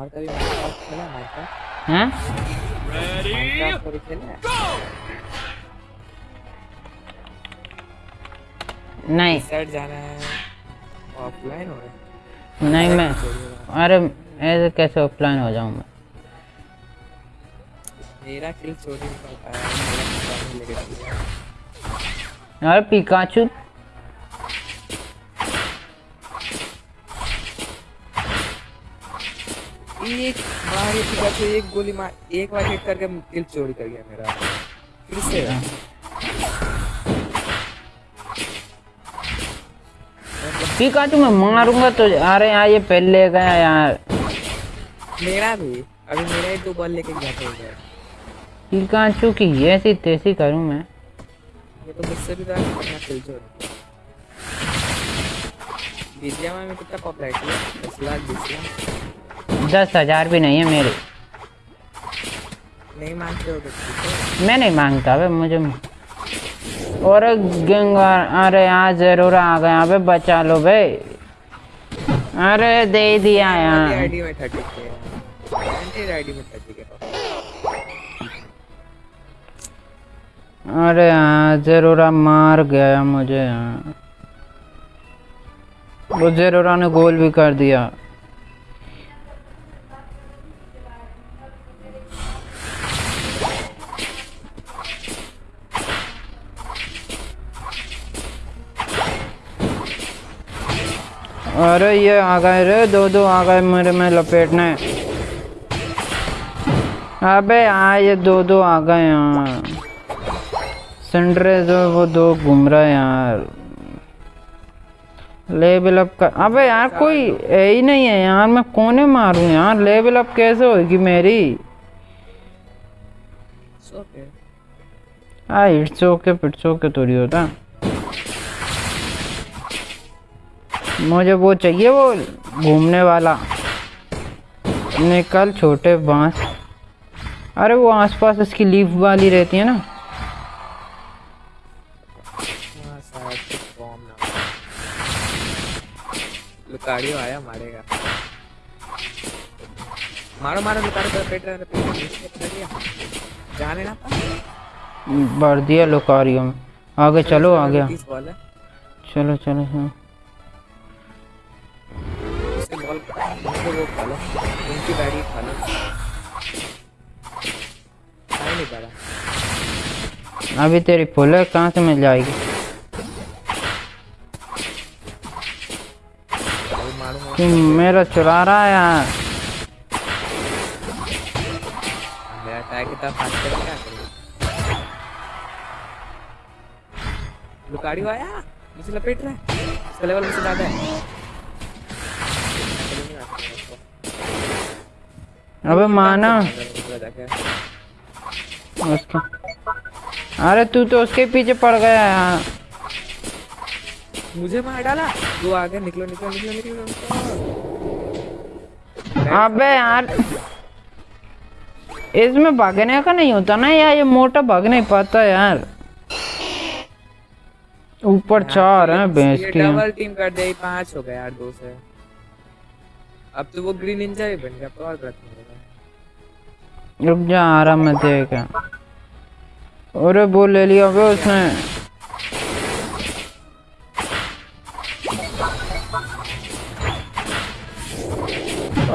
और कभी माइनक्राफ्ट खेला माइनक्राफ्ट हैं? माइनक्राफ्ट कभी खेला नहीं। साइड जाना है। ऑफलाइन हो रहा है। नहीं मैं अरे ऐसे कैसे ऑफलाइन हो जाऊँ मैं? मेरा किल चोरी है चलिए अरे पिकाचू एक बार ही पिकाचू एक गोली मार एक बार हिट करके किल चोरी कर गया मेरा। फिर से। पिकाचू मैं मारूँगा तो अरे यार ये पहले गया यार। मेरा भी अभी मेरा ही दो बॉल लेके गया। था उधर पिकाचू की ऐसी तैसी करूँ मैं। ये तो मुझसे भी ज़्यादा करना किल चोरी। विद्या में कितना पॉपुलैरिटी है दस लाख बीस लाख दस हज़ार भी नहीं है मेरे। नहीं हो तो है मैं नहीं माँगता अबे मुझे और गंगार अरे यहाँ ज़रूर आ गए अबे बचा लो भाई अरे दे दिया यार। आईडी में थर्टी आईडी में थर्टी अरे हाँ जरूरा मार गया मुझे यहाँ वो जरूरा ने गोल भी कर दिया। अरे ये आ गए रे दो दो आ गए मेरे में लपेटने। अबे हाँ ये दो दो आ गए यहाँ। सनराइज और वो दो घूम रहा है यार। लेवल अप कर अबे यार कोई है ही नहीं है यार मैं कोने मारूं यार। लेवल अप कैसे होगी मेरी? सो के हाँ इट्स ओके पिट्स ओके थोड़ी होता। मुझे वो चाहिए वो घूमने वाला। निकल छोटे बाँस। अरे वो आसपास इसकी लीफ वाली रहती है ना। लुकाड़ियो आया मारेगा। मारो मारो लुकाड़ियो पेट जाने ना भर दिया लोकारियो में। आगे चलो आ गया चलो चलो हाँ उसके बॉल उसको वो खा लो उनकी गाड़ी खा लो नहीं पा रहा अभी तेरी फुल कहाँ से मिल जाएगी? मेरा चुरा रहा है यार। की लुकाड़ियो आया? मुझे लपेट रहा है। इसका लेवल मुझसे ज़्यादा है। अबे माना। उसका। अरे तू तो उसके पीछे पड़ गया यार। मुझे मार डाला? दो आ गए निकलो निकलो निकलो निकलो, निकलो। अबे यार। इसमें भागने का नहीं होता ना यार ये मोटा भाग नहीं पाता यार। ऊपर चार हैं भैंस ये की डबल टीम कर दे पाँच हो गए यार दो से। अब तो वो ग्रीन निंजा ही बन गया और होगा रुक जा आ रहा मैं देख। अरे वो ले लिया बे उसने।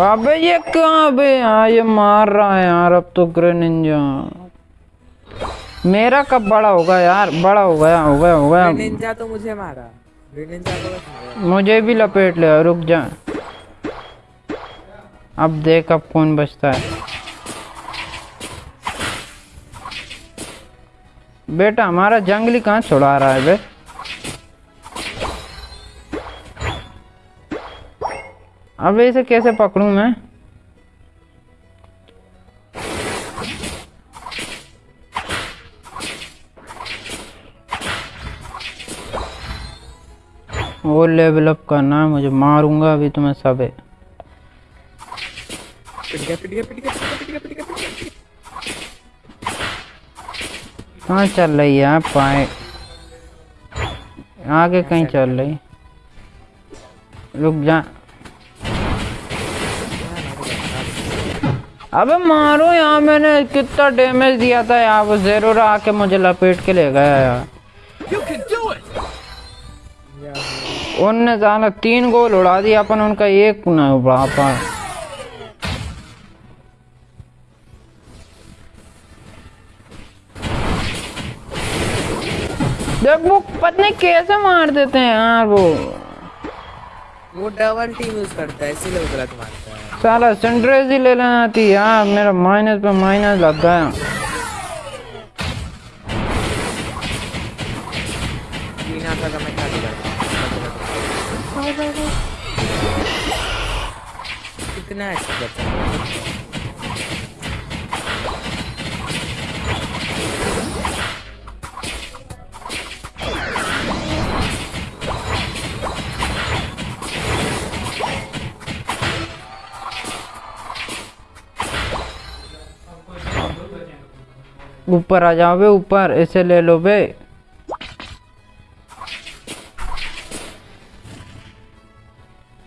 अबे ये कहाँ बे? हाँ ये मार रहा है यार अब तो ग्रेनिंजा मेरा कब बड़ा होगा यार? बड़ा हो गया हो गया हो गया। निंजा तो मुझे मारा। निंजा को मुझे भी लपेट ले रुक जा। अब देख अब कौन बचता है। बेटा, हमारा जंगली कहाँ छुड़ा रहा है बे? अब इसे कैसे पकड़ूं मैं? वो लेवल अप करना है मुझे मारूँगा अभी तुम्हें सब है पिट गया पिट गया पिट गया पिट गया। कहाँ चल रही है पाए आगे कहीं चल रही? रुक जा। अबे मारो यार मैंने कितना डैमेज दिया था यार। वो जेरो आके मुझे लपेट के ले गया यार! उनने जाना तीन गोल उड़ा दिया अपन उनका एक ना उड़ा पाए। देख वो पता नहीं कैसे मार देते हैं यार वो? वो डबल टीम यूज़ करता है इसीलिए वो गलत मारता है। साला सनराइज ही ले लेना थी यार मेरा माइनस पे माइनस लग गया बिना था मैं क्या करता कितना अच्छा ऊपर आ जाओ बे, ऊपर, ऐसे ले लो बे।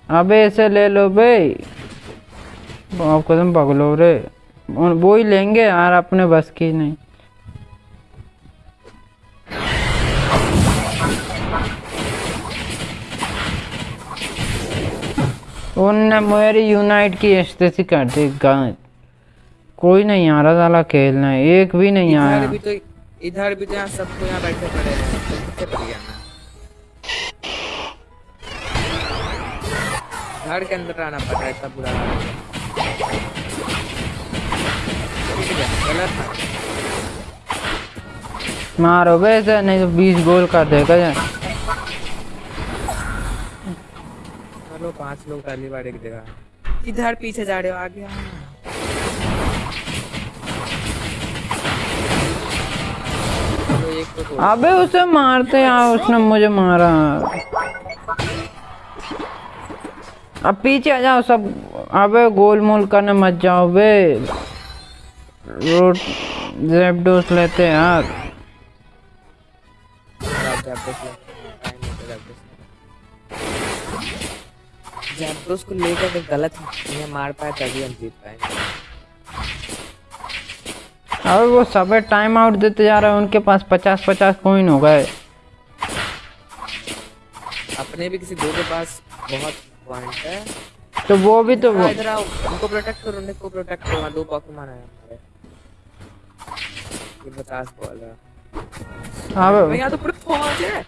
अबे, ऐसे ले लो बे। आप कदम पगलो रे। वो ही लेंगे यार, अपने बस की नहीं। उनने मेरी यूनाइट की स्थिति कर दी गाय कोई नहीं आ रहा साला खेलना एक भी नहीं इधर आया। भी तो इधर भी तो यहाँ सबको यहाँ बैठे पड़े हैं तो घर के अंदर आना पड़ रहा है इतना बुरा गलत मारो बे ऐसे नहीं तो बीस गोल कर देगा ये। चलो पाँच लोग पहली बार एक जगह। इधर पीछे जा रहे हो आगे अबे उसे मारते यार उसने मुझे मारा। अब पीछे आ जाओ सब। अबे गोल मोल करने मत जाओ बे रोड जेबडोस लेते हैं यार है। जैप्टोस को लेकर गलत मार पाए तभी हम जीत पाएँगे। अबे वो सब टाइम आउट देते जा रहे हैं उनके पास पचास पचास कॉइन हो गए। अपने भी किसी दो के पास बहुत पॉइंट है। तो वो भी तो वो हाँ, इधर आओ उनको प्रोटेक्ट करो उनको प्रोटेक्ट करो हाँ, दो पॉकेमॉन है। ये पचास बॉल है। भाई अबे यहाँ तो पूरे पाँच है।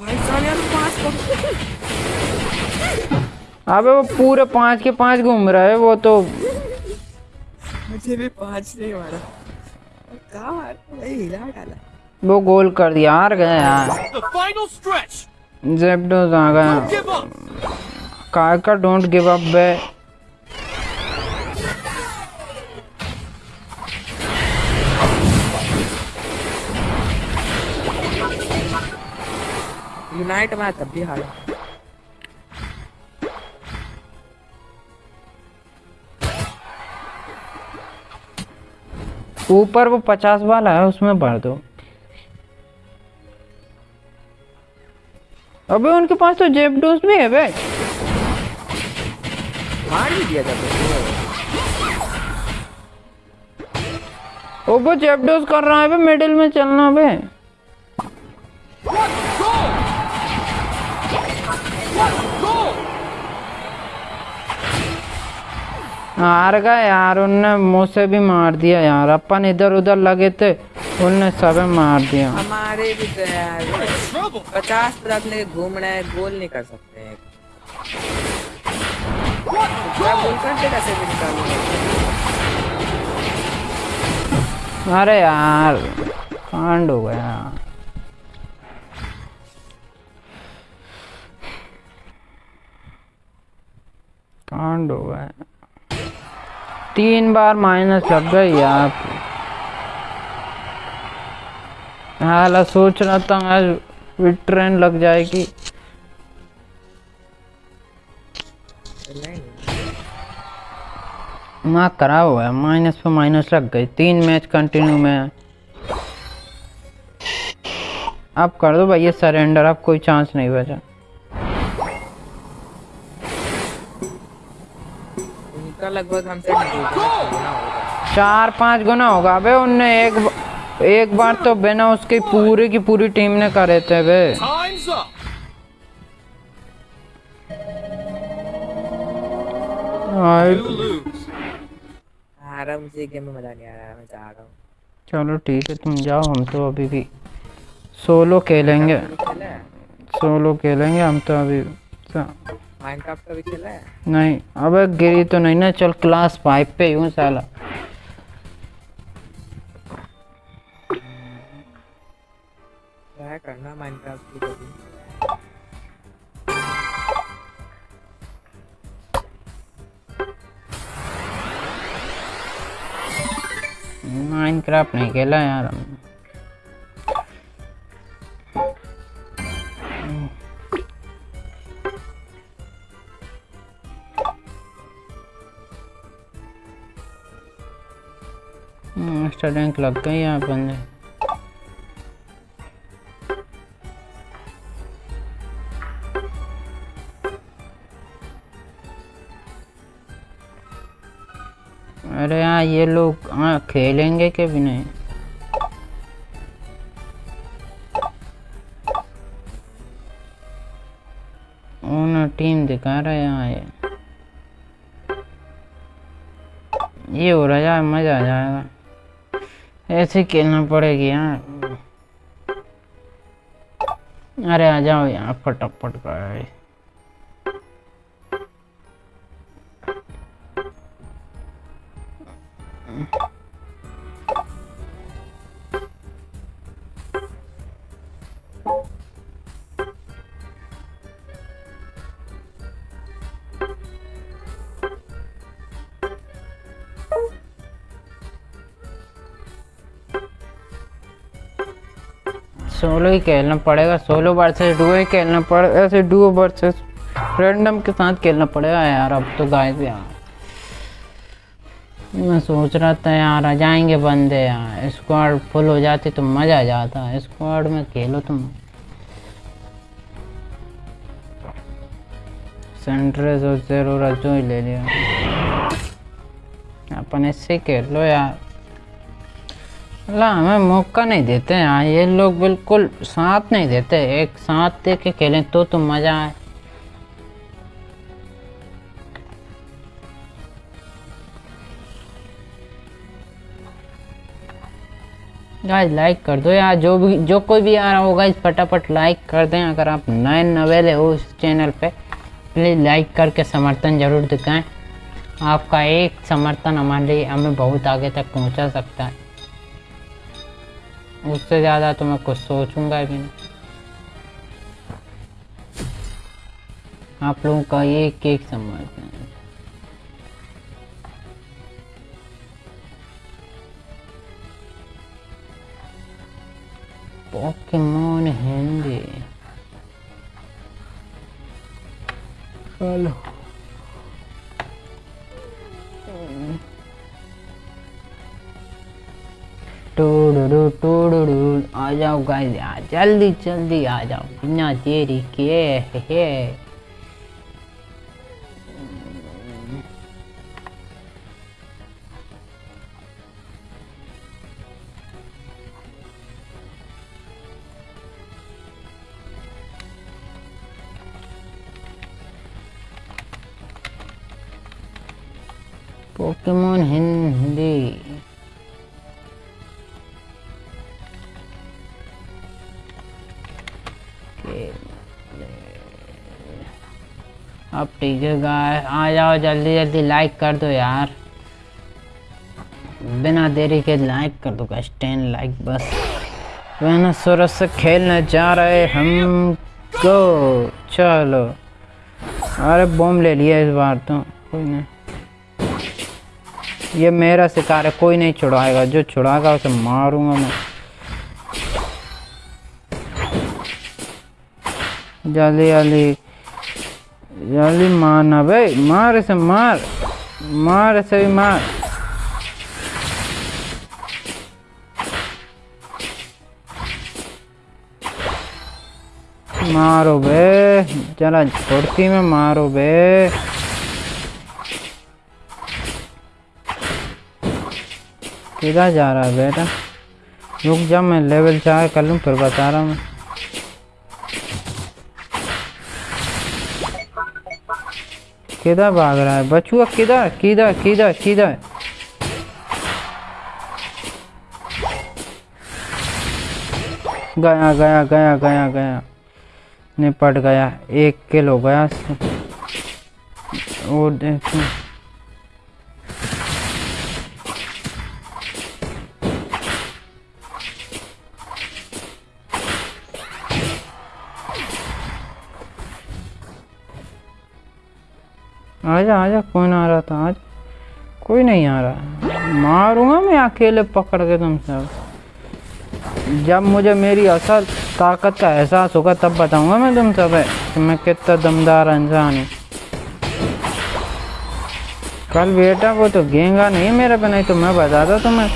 भाई साहब यहाँ तो पाँच Pokemon- अबे वो पूरे पाँच के पाँच घूम रहा है वो तो मुझे भी पाँच नहीं मारा। कहाँ हिला डाला। वो गोल कर दिया हार गए यार। The final stretch! जेबडोस आ गया। कार का डोंट गिव अप बे यूनाइट में तब भी हारा। ऊपर वो पचास वाला है उसमें भर दो। अबे उनके पास तो जेब डोज भी है बे मार भी दिया जाता ओ वो जेब डोज कर रहा है बे मिडिल में चलना बे हार गए यार उनने मुझसे भी मार दिया यार। अपन इधर उधर लगे थे उनने सब मार दिया। हमारे भी तो यार पचास तरफ़ लेके घूम रहे हैं गोल नहीं कर सकते हैं। अरे यार कांड हो गया। कांड हो गया। तीन बार माइनस लग गई यार। हाल सोच रहा था आज ट्रेन लग जाएगी। माँ करा हुआ है माइनस पे माइनस लग गई। तीन मैच कंटिन्यू में। आप कर दो भैया सरेंडर अब कोई चांस नहीं बचा। उनका लगभग हमसे चार पाँच गुना होगा। अबे उनने एक एक बार तो बिना उसकी पूरी की पूरी टीम ने करे थे बे हूँ। चलो ठीक है तुम जाओ हम तो अभी भी सोलो खेलेंगे। सोलो खेलेंगे हम तो अभी सा- माइनक्राफ्ट खेला है? नहीं अबे गिरी तो नहीं ना चल क्लास फाइव पे यूँ साला। ट्राई करना माइनक्राफ्ट की माइनक्राफ्ट नहीं खेला यार हमने। मास्टर रैंक लग गई यहाँ बंदे अरे हाँ ये लोग हाँ खेलेंगे कि भी नहीं? टीम दिखा रहा है यहाँ ये। ये हो रहा है, मज़ा आ जाएगा। ऐसे खेलना पड़ेगी यार। अरे आ जाओ यहाँ फटाफट कर सोलो ही खेलना पड़ेगा, सोलो वर्सेस डुओ ही खेलना पड़ेगा, ऐसे डुओ वर्सेस रैंडम के साथ खेलना पड़ेगा यार, अब तो गाइस यार मैं सोच रहा था यार, आ जाएँगे बंदे यार स्क्वाड फुल हो जाती तो मज़ा आ जाता स्क्वाड में खेलो तुम। सेंट्रेस और जेरो रजो ही ले लिया। अपन इससे खेल लो यार। ला हमें मौका नहीं देते यहाँ ये लोग बिल्कुल साथ नहीं देते। एक साथ दे के खेलें तो तो मज़ा आए। गाइस लाइक कर दो यार। जो भी, जो कोई भी आ रहा होगा, इस फटाफट लाइक कर दें। अगर आप नए नवेले हो इस चैनल पे प्लीज़ लाइक करके समर्थन ज़रूर दिखाएँ। आपका एक समर्थन हमारे लिए हमें बहुत आगे तक पहुँचा सकता है। उससे ज़्यादा तो मैं कुछ सोचूँगा भी नहीं। आप लोगों का एक एक हैं। पॉकेमोन हिंदी जाओ गाइस जल्दी जल्दी आ जाओ। बिना देरी के हे हे। अब ठीक है गाय आ जाओ, जल्दी जल्दी लाइक कर दो यार. बिना देरी के लाइक कर दो गाइस टेन लाइक बस. मैंने सूरज से खेलने जा रहे हम को. चलो. अरे बॉम्ब ले लिया इस बार तो. कोई नहीं. ये मेरा शिकार है, कोई नहीं छुड़ाएगा. जो छुड़ाएगा उसे मारूँगा मैं. जल्दी जल्दी जल्दी मारना भाई मार इसे मार मार इसे भी मार मारो बे जरा छोड़ती में मारो बे किधर जा रहा है बेटा रुक जा मैं लेवल चार कर लूँ फिर बता रहा हूँ मैं किधर भाग रहा है? बचुआ किधर? किधर किधर किधर? गया गया गया गया गया। निपट गया। एक किलो गया। वो आजा आजा कौन आ रहा था आज। कोई नहीं आ रहा। मारूँगा मैं अकेले पकड़ के तुम सब। जब मुझे मेरी असल ताकत का एहसास होगा, तब बताऊँगा मैं तुम सब कि मैं कितना दमदार इंसान हूँ। कल बेटा, वो तो गेंगा नहीं मेरे पे, नहीं तो मैं बताता तुम्हें।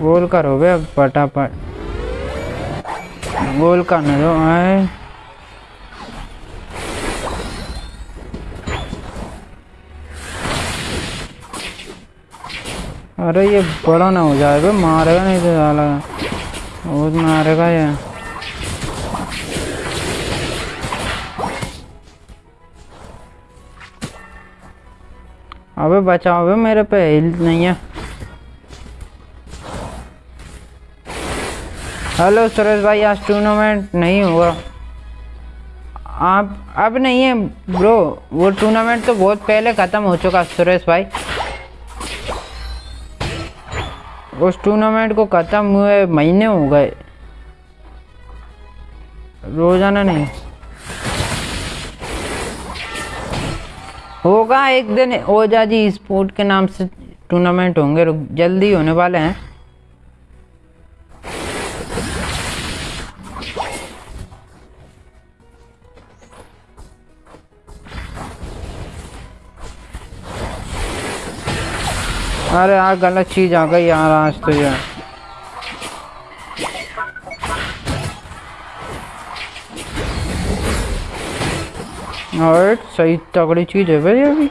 गोल करो बे पटापट गोल करने दो, आए। अरे ये बड़ा ना हो जाए बे मारेगा नहीं तो साला बहुत मारेगा ये। अबे बचाओ भाई, मेरे पे हिल नहीं है। हेलो सुरेश भाई, आज टूर्नामेंट नहीं हुआ। आप, अब नहीं है ब्रो वो टूर्नामेंट तो बहुत पहले ख़त्म हो चुका, सुरेश भाई। उस टूर्नामेंट को ख़त्म हुए महीने हो गए। रोज़ाना नहीं। होगा एक दिन ओजा जी स्पोर्ट के नाम से टूर्नामेंट होंगे। जल्दी होने वाले हैं। अरे यार, गलत चीज़ आ गई यार आज तो यार और सही तगड़ी चीज़ है भाई अभी।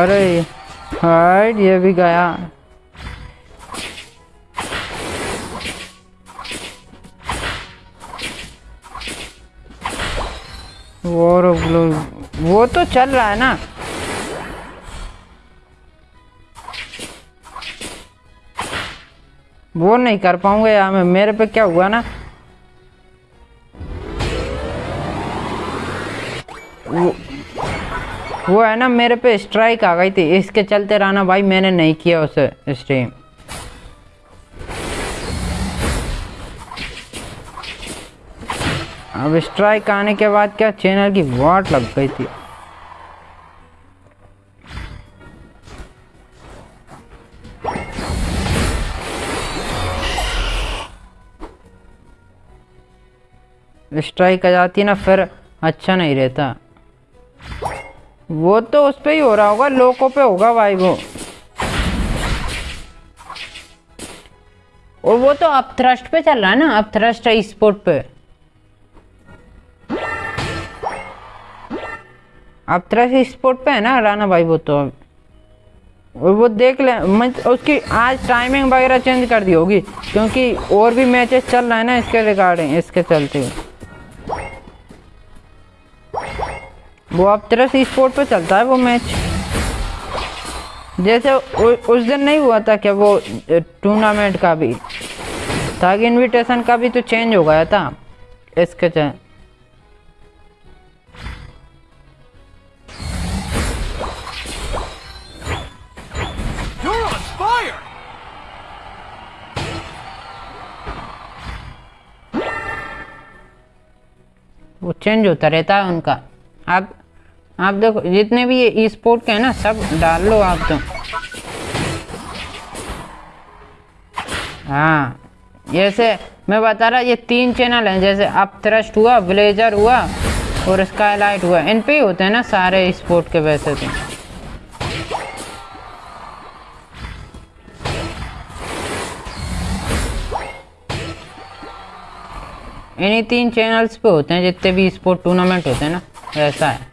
अरे हाइट ये भी गया। वो रुक लो वो तो चल रहा है ना। वो नहीं कर पाऊँगा यार मैं मेरे पे क्या हुआ ना? वो, वो है ना मेरे पे स्ट्राइक आ गई थी इसके चलते रहना भाई मैंने नहीं किया उसे स्ट्रीम अब स्ट्राइक आने के बाद क्या चैनल की वाट लग गई थी? स्ट्राइक आ जाती ना, फिर अच्छा नहीं रहता। वो तो उस पर ही हो रहा होगा लोको पे होगा भाई वो। और वो तो अब थ्रस्ट पे चल रहा है ना अब थ्रस्ट है स्पोर्ट पे। अब थ्रस्ट स्पोर्ट पे है ना राना भाई वो तो वो देख ले उसकी आज टाइमिंग वगैरह चेंज कर दी होगी क्योंकि और भी मैचेस चल रहे हैं ना इसके रिगार्डिंग इसके चलते। वो अब तरह से स्पोर्ट पे चलता है वो मैच जैसे उ, उस दिन नहीं हुआ था क्या वो टूर्नामेंट का भी ताकि इनविटेशन का भी तो चेंज हो गया था इसके च वो चेंज होता रहता है उनका। आप आप देखो, जितने भी ये स्पोर्ट के हैं ना, सब डाल लो आप तो। हाँ जैसे मैं बता रहा, ये तीन चैनल हैं, जैसे अप थ्रस्ट हुआ ब्लेजर हुआ और स्काई लाइट हुआ। इन पे ही होते हैं ना सारे स्पोर्ट के वैसे तो। इन्हीं तीन चैनल्स पे होते हैं, जितने भी स्पोर्ट टूर्नामेंट होते हैं ना, ऐसा है।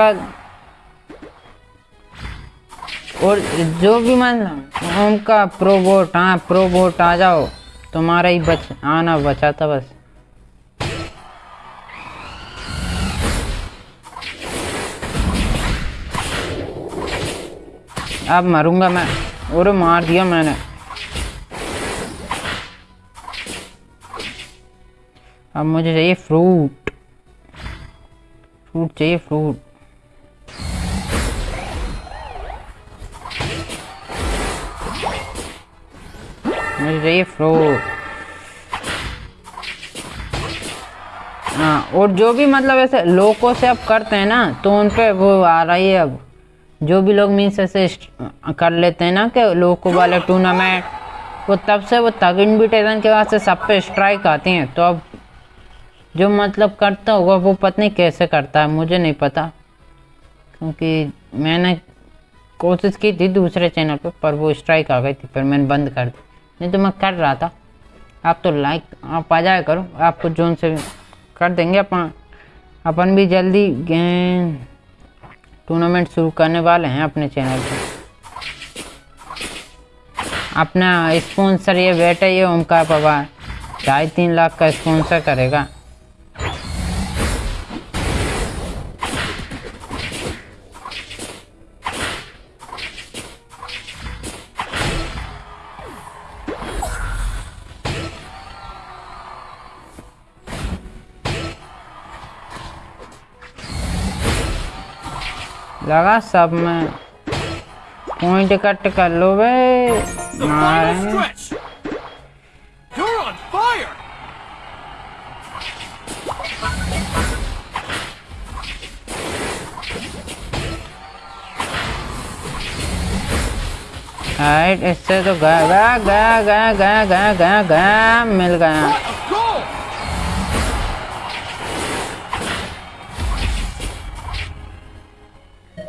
निकल और जो भी मतलब उनका प्रो वोट हाँ प्रो वोट आ जाओ, तुम्हारा ही बच, आना बचा था बस। अब मरूँगा मैं, और मार दिया मैंने। अब मुझे चाहिए फ्रूट फ्रूट चाहिए फ्रूट चाहिए फ्रूट। हाँ और जो भी मतलब ऐसे लोगों से अब करते हैं ना तो उन पर वो आ रही है अब। जो भी लोग मीन्स ऐसे कर लेते हैं ना कि लोको वाले टूर्नामेंट वो तब से वो तग इन्विटेशन के वास्ते सब पे स्ट्राइक आती हैं। तो अब जो मतलब करता होगा, वो पता नहीं कैसे करता है, मुझे नहीं पता। क्योंकि मैंने कोशिश की थी दूसरे चैनल पे, पर वो स्ट्राइक आ गई थी फिर मैंने बंद कर दी। नहीं तो मैं कर रहा था। आप तो लाइक आप आ जाए करो। आपको जोन से कर देंगे अपन। अपन भी जल्दी टूर्नामेंट शुरू करने वाले हैं अपने चैनल पर अपना स्पॉन्सर ये बेटा, ये ओमकार पवार। ढाई तीन लाख का स्पॉन्सर करेगा। लगा सब में। पॉइंट कट कर लो बे! राइट इससे तो गया गया गया गया गया गया गया। गया मिल गया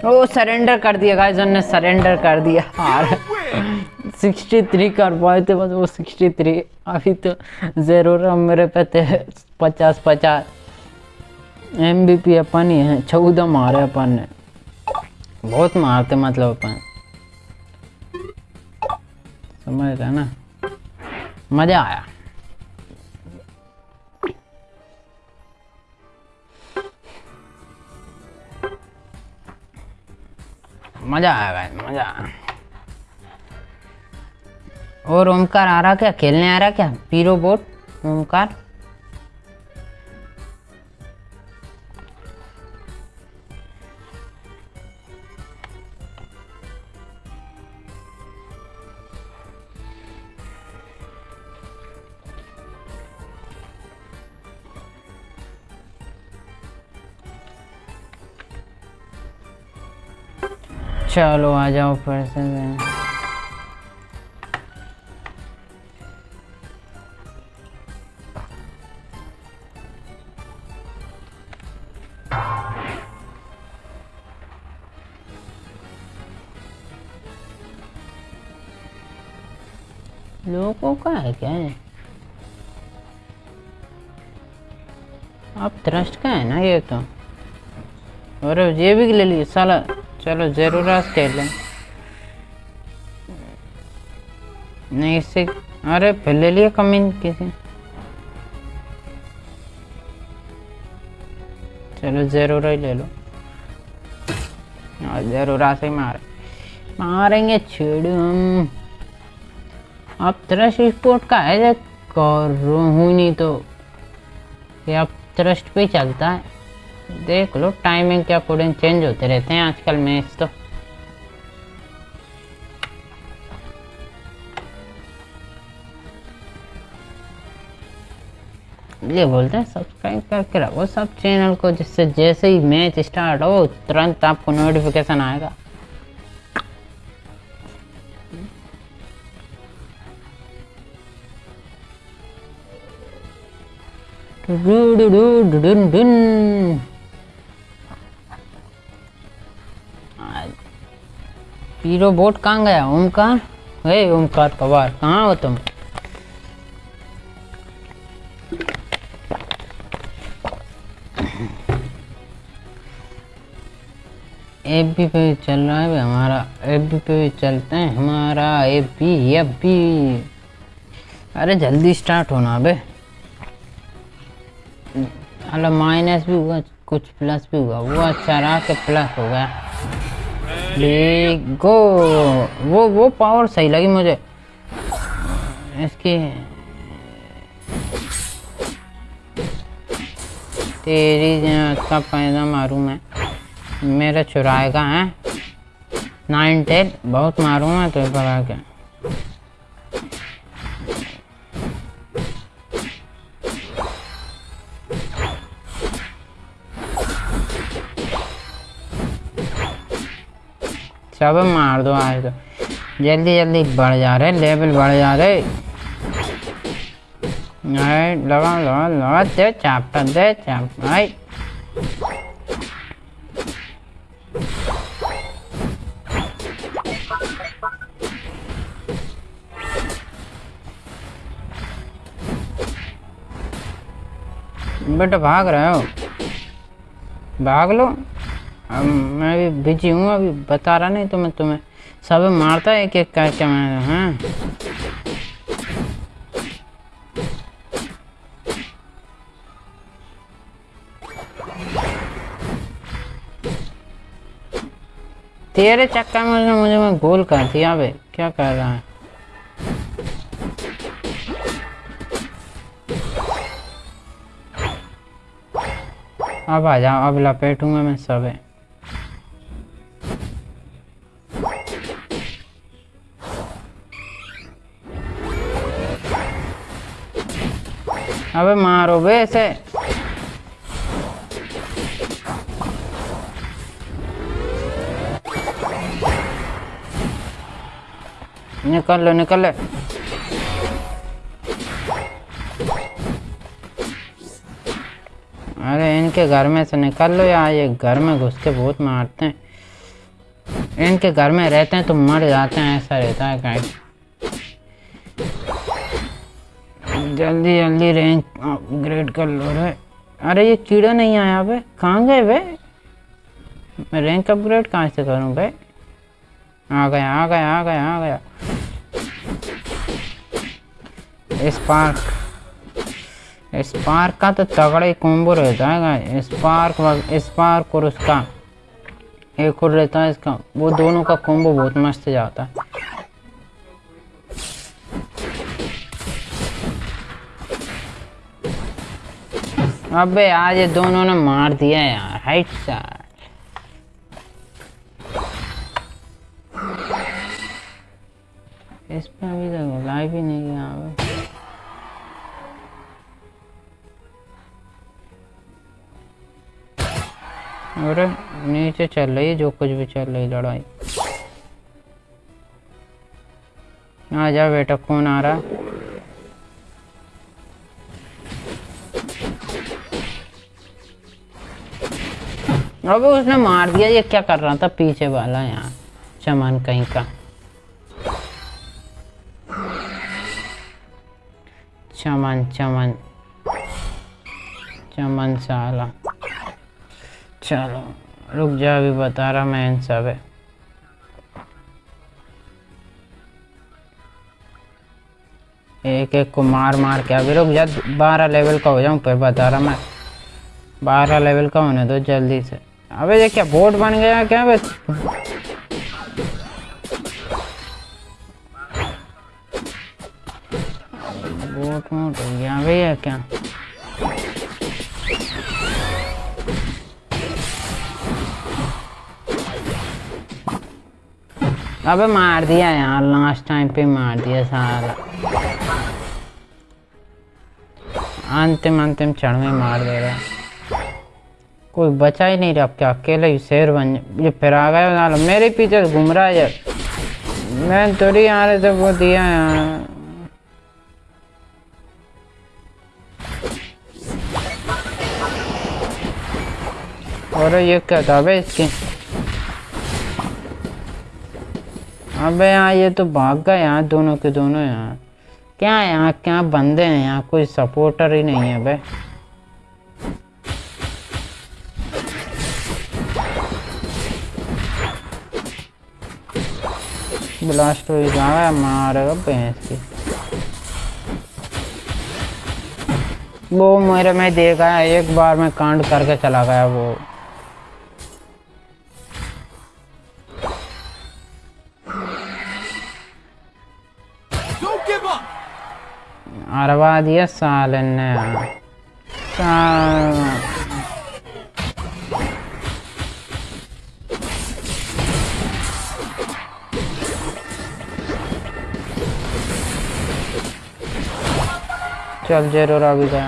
वो सरेंडर कर दिया गाइस ने सरेंडर कर दिया। हार Win! 63 कर पाए थे बस वो 63 अभी तो जेरो रन मेरे पे थे पचास पचास। एम बी पी अपन ही है चौदह मारे अपन ने। बहुत मारते मतलब अपन। समझ रहे ना? मज़ा आया। मज़ा आया भाई मज़ा। और ओमकार आ रहा क्या? खेलने आ रहा क्या? पीरो बोट, ओमकार? चलो आ जाओ फिर से लोगों का है क्या है अब ट्रस्ट का है ना ये तो? और ये भी ले लिए साला। चलो, ज़रूर आज खेल नहीं, इससे, अरे ले लिया कमीन किसी। चलो, ज़रूर ही ले लो। हाँ ज़रूर से ही मारे, मारेंगे छेड़ू हम अब ट्रस्ट स्पोर्ट का है कर हूँ नहीं तो ये अब ट्रस्ट पे चलता है। देख लो टाइमिंग के अकॉर्डिंग चेंज होते रहते हैं आजकल मैच तो ये बोलते हैं सब्सक्राइब करके रखो सब चैनल को जिससे जैसे ही मैच स्टार्ट हो तुरंत आपको नोटिफिकेशन आएगा डुडुडुडुडुडुन। हीरो बोट कहाँ गया? ओमकार? हे ओमकार पवार, कहाँ हो तुम? एफ़ बी पे भी चल रहा है हमारा एफ़ बी पे भी चलते हैं, हमारा एफ़ बी एफ़ बी। अरे जल्दी स्टार्ट होना बे। मतलब माइनस भी हुआ, कुछ प्लस भी हुआ, वो अच्छा रहा कि प्लस हो गया। गो। वो वो पावर सही लगी मुझे। इसकी तेरी का पैदा मारूं मैं। मेरा चुराएगा, है? नाइन टेन बहुत मारूं मैं तो बगा के सब मार दो आज तो। जल्दी जल्दी बढ़ जा रहे लेवल बढ़ जा रहे लगा लगा लगा दे चापटा दे, चाप आई बेटा भाग रहे हो? भाग लो। अब मैं भी बिज़ी हूँ, अभी बता रहा नहीं तो मैं तुम्हें सब मारता है एक एक करके मैं हाँ। तेरे चक्कर में मुझे मैं गोल कर दिया बे क्या कर रहा है? अब आ जाओ, अब लपेटूँगा मैं सब। अबे मारो बे ऐसे। निकल लो, निकल ले। अरे इनके घर में से निकल लो यार, ये घर में घुस के बहुत मारते हैं। इनके घर में रहते हैं तो मर जाते हैं, ऐसा रहता है कहीं जल्दी जल्दी रैंक अपग्रेड कर लो रे। अरे, ये कीड़ा नहीं आया बे कहाँ गए बे मैं रैंक अपग्रेड कहाँ से करूँ बे आ गया आ गया आ गया आ गया। स्पार्क स्पार्क का तो तगड़ा ही कॉम्बो रहता है स्पार्क स्पार्क और उसका, एक और रहता है इसका। वो दोनों का कॉम्बो बहुत मस्त जाता है। अबे, आज ये दोनों ने मार दिया यार हाइट सार इस पे अभी तक लाइफ ही नहीं किया अरे, नीचे चल रही जो कुछ भी चल रही लड़ाई। आ जा बेटा कौन आ रहा है। अबे उसने मार दिया, ये क्या कर रहा था पीछे वाला यहाँ चमन कहीं का। चमन चमन। चमन साला। चलो, रुक जा, अभी बता रहा मैं इन सब है। एक एक को मार मार के अभी रुक जा, बारह लेवल का हो जाऊँ, फिर बता रहा मैं। बारह लेवल का होने दो जल्दी से। अबे ये क्या बोट बन गया क्या बस बोट मोट हो गया भैया क्या? अबे मार दिया यार लास्ट टाइम पे मार दिया साला। अंतिम अंतिम क्षण में मार दे रहा कोई बचा ही नहीं रहा। क्या अकेले ही शेर बन ये फिर आ गया साला मेरे पीछे घूम रहा है यार। मैं थोड़ी आ रहे थे वो दिया यार और ये क्या था बे इसकी? अबे यहाँ ये तो भाग गए यहाँ दोनों के दोनों यहाँ क्या यहाँ क्या बंदे हैं यहाँ कोई सपोर्टर ही नहीं है बे ब्लास्ट हो जाएगा मारेगा भैंस की। वो मेरे में देखा है, एक बार में कांड करके चला गया वो! अरवा दिया साल ने। साल चल ज़रूर अभी गया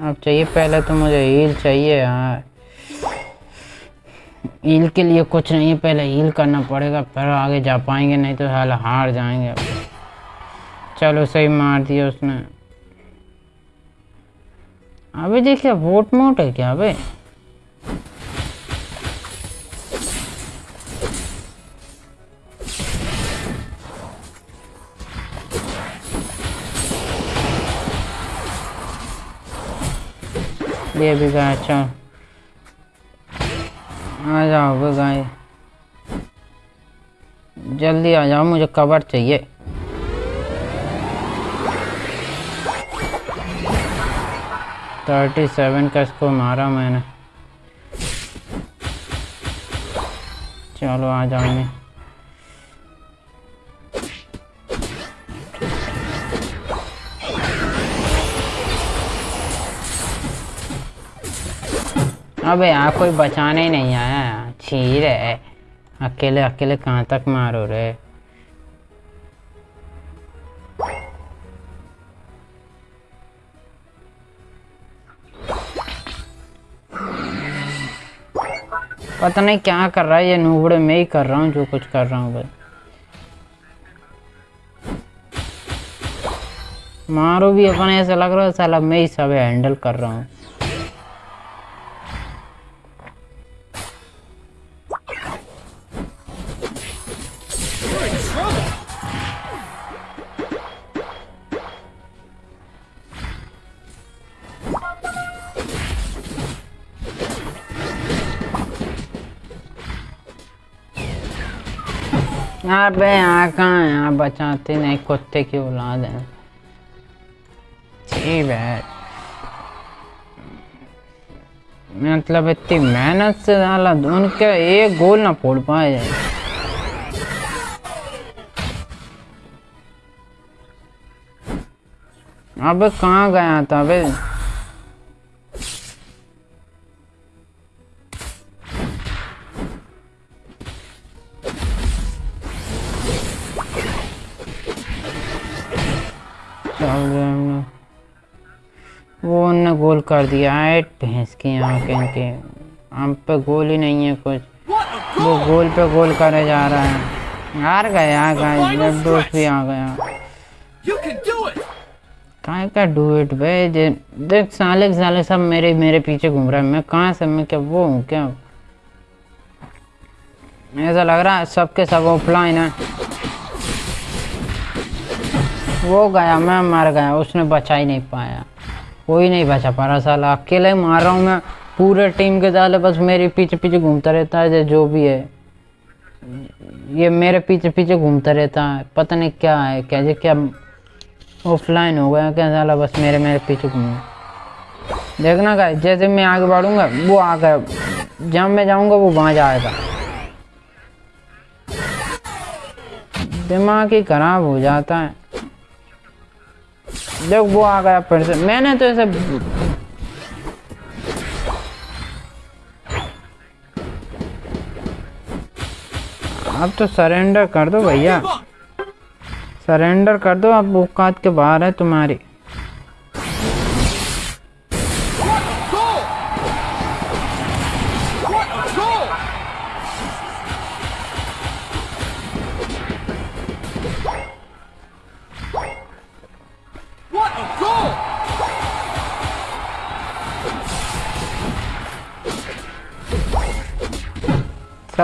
अब चाहिए, पहले तो मुझे हील चाहिए यार। हील के लिए कुछ नहीं है, पहले हील करना पड़ेगा, फिर आगे जा पाएँगे, नहीं तो साला हार जाएँगे चलो सही मार दिया उसने। अबे देखिए, वोट मोट है क्या अबे ये भी गया अच्छा। आ जाओ बे गाय जल्दी आ जाओ, मुझे कवर चाहिए। थर्टी सेवन का इसको मारा मैंने। चलो, आ जाओ अबे यहाँ कोई बचाने ही नहीं आया छीर है। अकेले अकेले कहाँ तक मारो रे? पता नहीं क्या कर रहा है, ये नूबड़े मैं ही कर रहा हूँ, जो कुछ कर रहा हूँ बस। मारो भी, अपने ऐसा लग रहा है साला मैं ही सब हैंडल कर रहा हूँ। अबे यहाँ कहाँ यहाँ बचाते नहीं, कुत्ते की औलाद है। ठीक है। मतलब इतनी मेहनत से डाला, उनके एक गोल ना फोड़ पाए जाए। अबे कहाँ गया था? अबे कर दिया है भैंस की आँखें के हम पे गोल ही नहीं है कुछ। वो गोल पे गोल करे जा रहा है। हार गया गाइस जब दोस्त भी आ गया! कहाँ का डू इट जे देख साले साले सब मेरे मेरे पीछे घूम रहे है। मैं कहाँ से मैं क्या वो हूँ क्या? ऐसा लग रहा है सबके सब ऑफलाइन है। वो गया मैं मर गया उसने बचा ही नहीं पाया। कोई नहीं बचा पा रहा साला अकेले ही मार रहा हूँ मैं। पूरे टीम के साले बस मेरे पीछे पीछे घूमता रहता है, जे भी है। ये मेरे पीछे पीछे घूमता रहता है। पता नहीं क्या है क्या जे क्या ऑफलाइन हो गया क्या साला, बस मेरे मेरे पीछे घूम। देखना का जैसे मैं आगे बढ़ूँगा, वो आगे जहाँ मैं जाऊँगा, वो वहाँ जाएगा। दिमाग ही खराब हो जाता है। जब वो आ गया फिर से। मैंने तो ऐसे अब तो सरेंडर कर दो भैया। सरेंडर कर दो अब औकात के बाहर है तुम्हारी।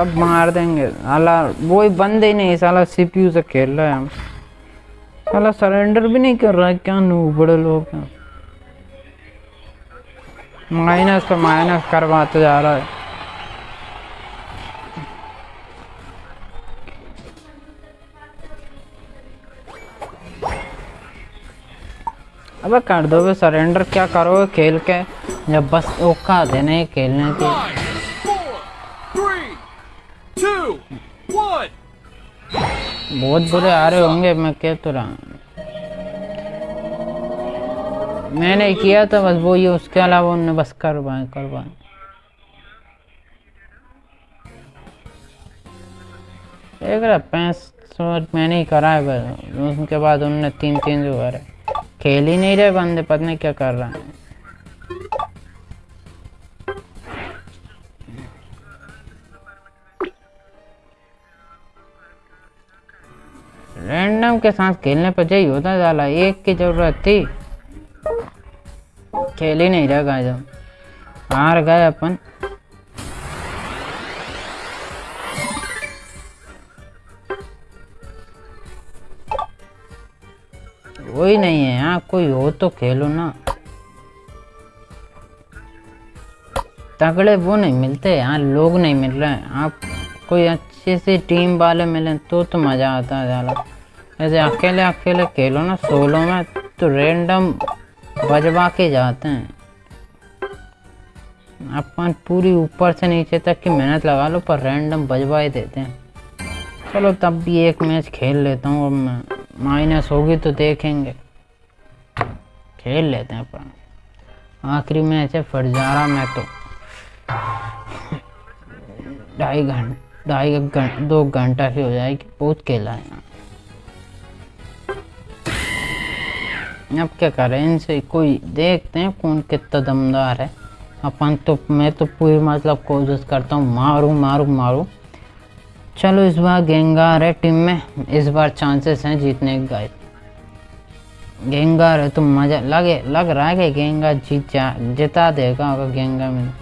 सब मार देंगे। साला वो ही बंद ही नहीं, साला सीपीयू से खेल रहा है साला सरेंडर भी नहीं कर रहा है, क्या नू बड़े लोग माइनस पे माइनस करवाते जा रहा है। अबे कर दो सरेंडर क्या करोगे खेल के? जब बस औकात देने खेलने की Five, four, three, two, one. बहुत बुरे आ रहे होंगे, मैं कह तो रहा। मैंने किया था, बस वो ये उसके अलावा उन्होंने बस करवाए करवाए। देख रहा, पैंस सौ मैंने ही करा है, बस। उसके बाद उनने तीन तीन जो करे खेल ही नहीं रहे बंदे, पता नहीं क्या कर रहा है। रैंडम के साथ खेलने पर यही होता साला एक की ज़रूरत थी। खेल ही नहीं रहा जब हार गए अपन। वही नहीं है यहाँ कोई हो तो खेलो ना। तगड़े वो नहीं मिलते यहाँ लोग नहीं मिल रहे हैं। आप कोई अच्छी से टीम वाले मिले तो तो मज़ा आता है ज़्यादा। ऐसे अकेले अकेले खेलो ना, सोलो में तो रैंडम बजवा के जाते हैं। अपन पूरी ऊपर से नीचे तक की मेहनत लगा लो, पर रैंडम बजवा ही देते हैं। चलो तब भी एक मैच खेल लेता हूँ, अब मैं माइनस होगी तो देखेंगे। खेल लेते हैं अपन। आखिरी मैच है फरजारा में तो। ढाई घंटे ढाई घंटे दो घंटा ही हो जाएगी, बहुत खेला है। अब क्या करें? इनसे कोई देखते हैं कौन कितना दमदार है। अपन तो मैं तो पूरी मतलब कोशिश करता हूँ, मारूं मारूं मारूं। चलो इस बार गेंगार है टीम में। इस बार चांसेस हैं जीतने के गाइस। गेंगार है तो मज़ा लगे, लग रहा है कि गेंगा जीत जा, जिता देगा अगर गेंगा में।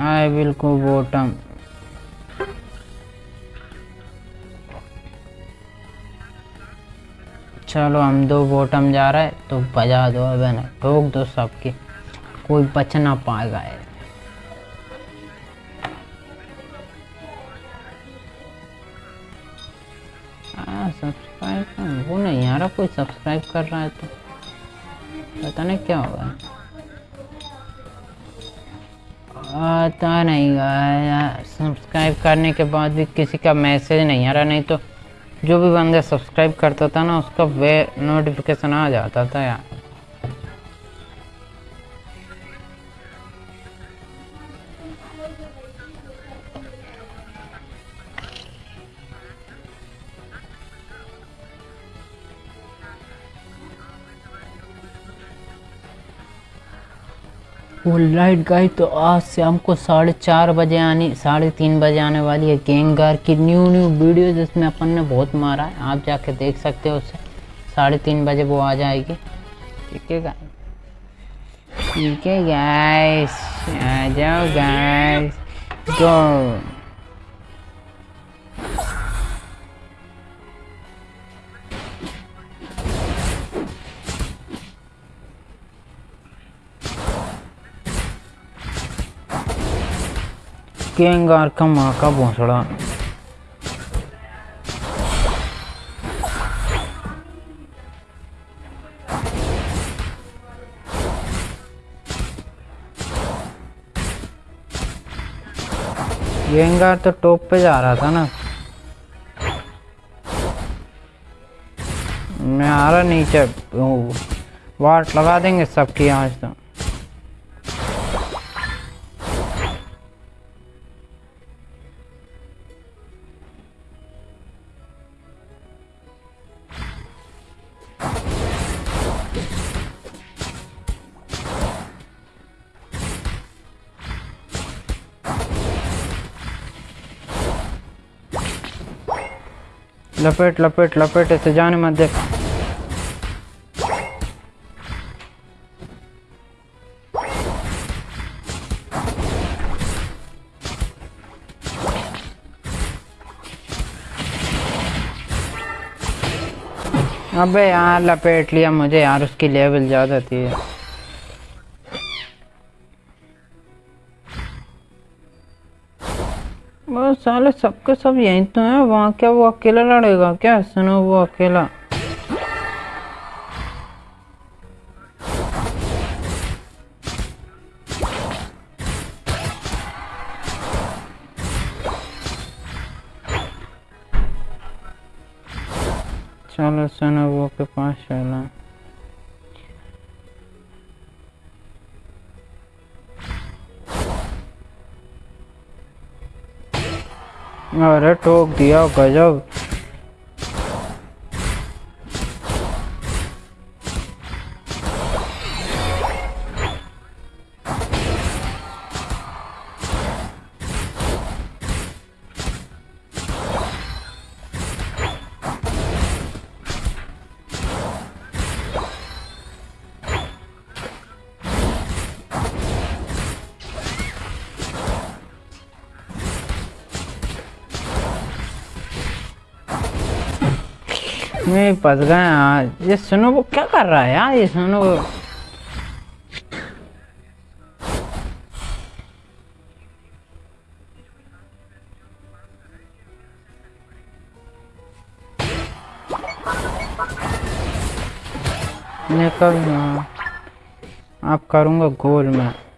आई विल गो बॉटम चलो हम दो बॉटम जा रहे हैं तो बजा दो अब ना? ठोक दो सबकी। कोई बच ना पाएगा ये। हाँ सब्सक्राइब वो नहीं रहा, कोई सब्सक्राइब कर रहा है तो। पता नहीं क्या होगा। पता नहीं यार सब्सक्राइब करने के बाद भी किसी का मैसेज नहीं आ रहा, नहीं तो जो भी बंदा सब्सक्राइब करता था ना उसका वे नोटिफिकेशन आ जाता था यार। लाइट गाइस तो आज से हमको साढ़े चार बजे आनी, साढ़े तीन बजे आने वाली है गेंगार की न्यू न्यू वीडियो जिसमें अपन ने बहुत मारा है। आप जाके देख सकते हो उसे। साढ़े तीन बजे वो आ जाएगी। ठीक है ठीक है गाइस आ जाओ गाइस गो का माँ का भोसड़ा गेंगार तो टॉप पे जा रहा था ना मैं आ रहा नीचे वाट लगा देंगे सबकी आज तो। लपेट लपेट लपेट ऐसे जाने मत दे। अबे यार, लपेट लिया मुझे यार, उसकी लेवल ज़्यादा थी। वो साले सबके सब यहीं तो है, वहाँ क्या वो अकेला लड़ेगा? क्या सुनो वो अकेला? अरे ठोक दिया गजब फंस गया यार ये सुनो, वो क्या कर रहा है? यार ये सुनो। वो निकल आप करूँगा गोल में।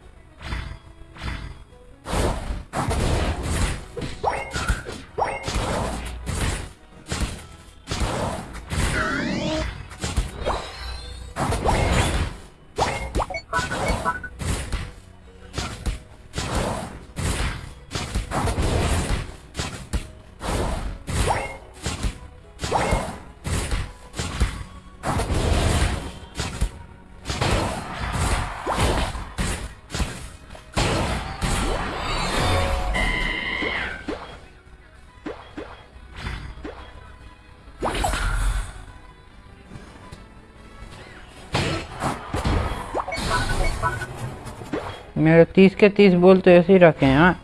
मेरे तीस के तीस बोल तो ऐसे ही रखे हैं हाँ।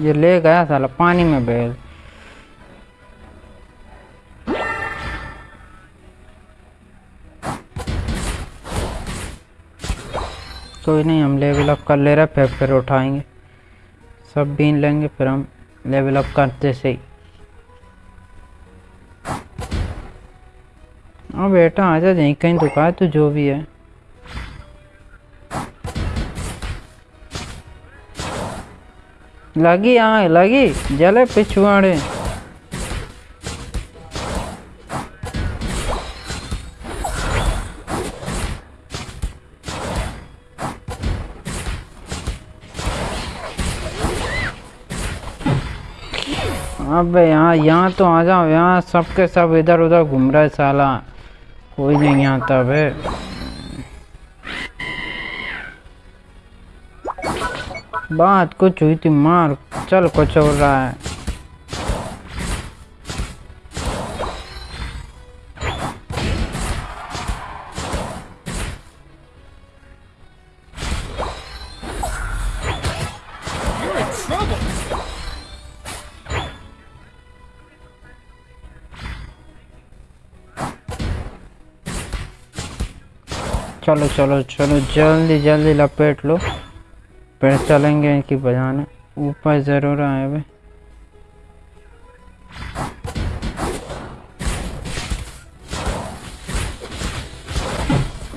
ये ले गया साला, पानी में बैल। कोई नहीं, हम लेवल अप कर ले रहे फिर फिर उठाएँगे। सब बीन लेंगे, फिर हम लेवल अप करते से ही हाँ बेटा आजा यहीं कहीं दुकान तो जो भी है। लगी हाँ लगी, जले पिछुआड़े अबे यहाँ यहाँ तो आ जाओ, यहाँ सबके सब इधर उधर घूम रहे साला। कोई नहीं आता बे बात कुछ हुई थी मार चल कुछ हो रहा है। चलो चलो चलो, जल्दी जल्दी लपेट लो। फिर चलेंगे इनकी बजाने। ऊपर ज़रूर आए बे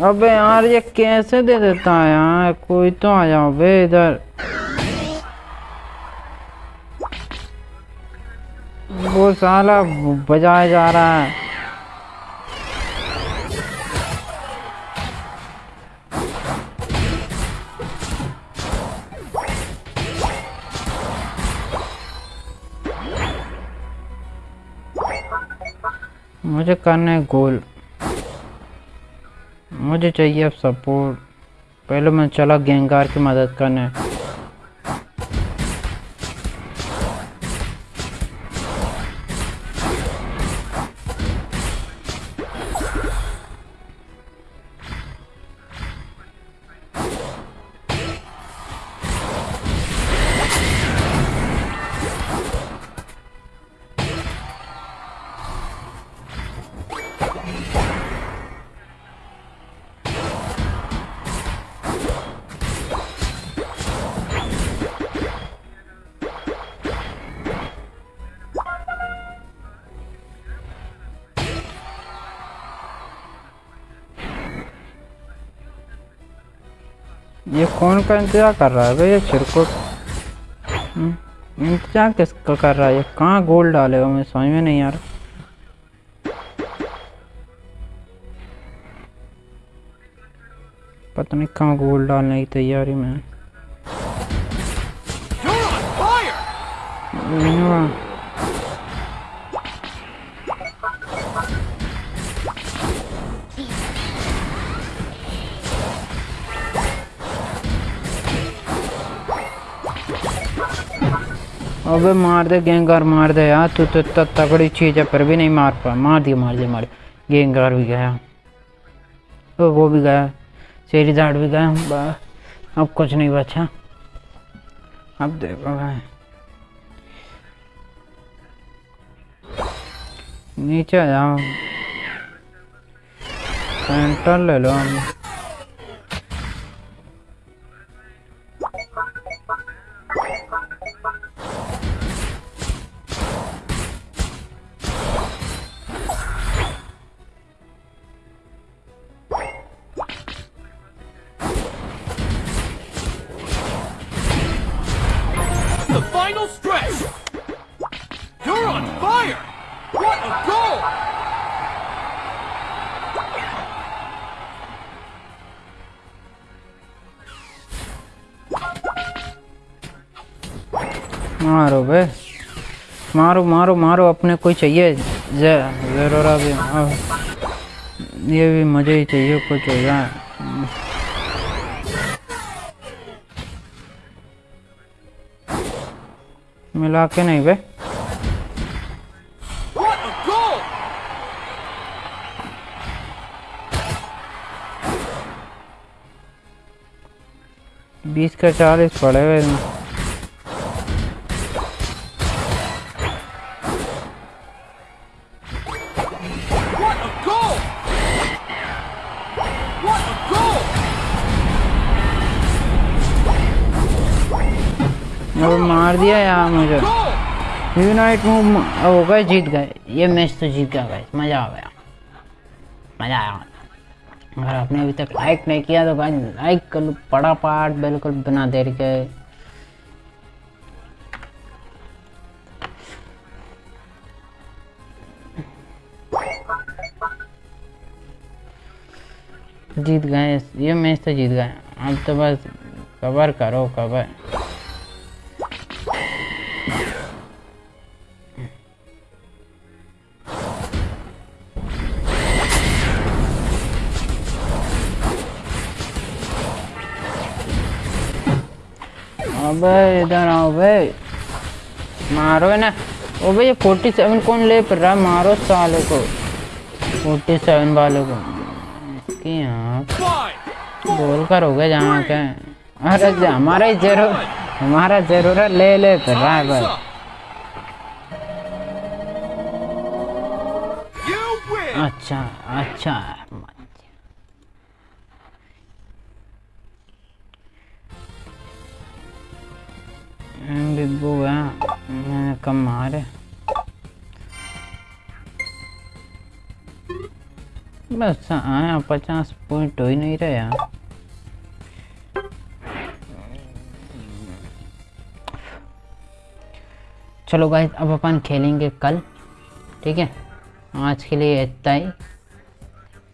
अबे यार, ये कैसे दे देता है यार? कोई तो आ जाओ, बे इधर। वो साला बजाया जा रहा है। मुझे करना है गोल। मुझे चाहिए अब सपोर्ट पहले मैं चला गेंगार की मदद करने। कौन का इंतज़ार कर रहा है भाई? ये चिरकुट हम्म, इंतज़ार किसका कर रहा है? ये कहाँ गोल डालेगा मुझे समझ में नहीं आ रहा। पता नहीं कहाँ गोल डालने की तैयारी में अबे मार दे गेंगार मार दे यार। तू तो इतना तगड़ी चीज़ है फिर भी नहीं मार पा। मार दिया मार दिया मार गेंगार भी गया। ओ, वो भी गया। शेरी दाड़ भी गया। अब कुछ नहीं बचा। अब देखो भाई। नीचे जाओ। सेंटर ले लो। मारो बे। मारो मारो मारो, अपने कोई चाहिए? ज़रूर अभी। अब ये भी मुझे ही चाहिए, कुछ हो जाए मिला के नहीं बे. बीस का चालीस पड़ेगा इसमें अब मार दिया यार मुझे। यूनाइट मूव हो गए, जीत गए। ये मैच तो जीत गया गाइस मज़ा आ गया। मज़ा आया। अगर आपने अभी तक लाइक नहीं किया तो गाइस लाइक कर लो। बड़ा पार्ट बिल्कुल बिना देर के। जीत गए। ये मैच तो जीत गए। अब तो बस कवर करो कवर अबे इधर आओ बे मारो ना। ओ भाई फोर्टी सेवन कौन ले पर रहा? मारो सालों को। फोर्टी सेवन वालों को। यहाँ करोगे जहाँ के अरे हमारा ही ज़रूर हमारा ज़रूरत ले ले रहा है बस win! अच्छा अच्छा। बिब्बू है मैंने कम मारे। बस आया पचास पॉइंट हो ही नहीं रहे। यार चलो गाइस अब अपन खेलेंगे कल, ठीक है? आज के लिए इतना ही।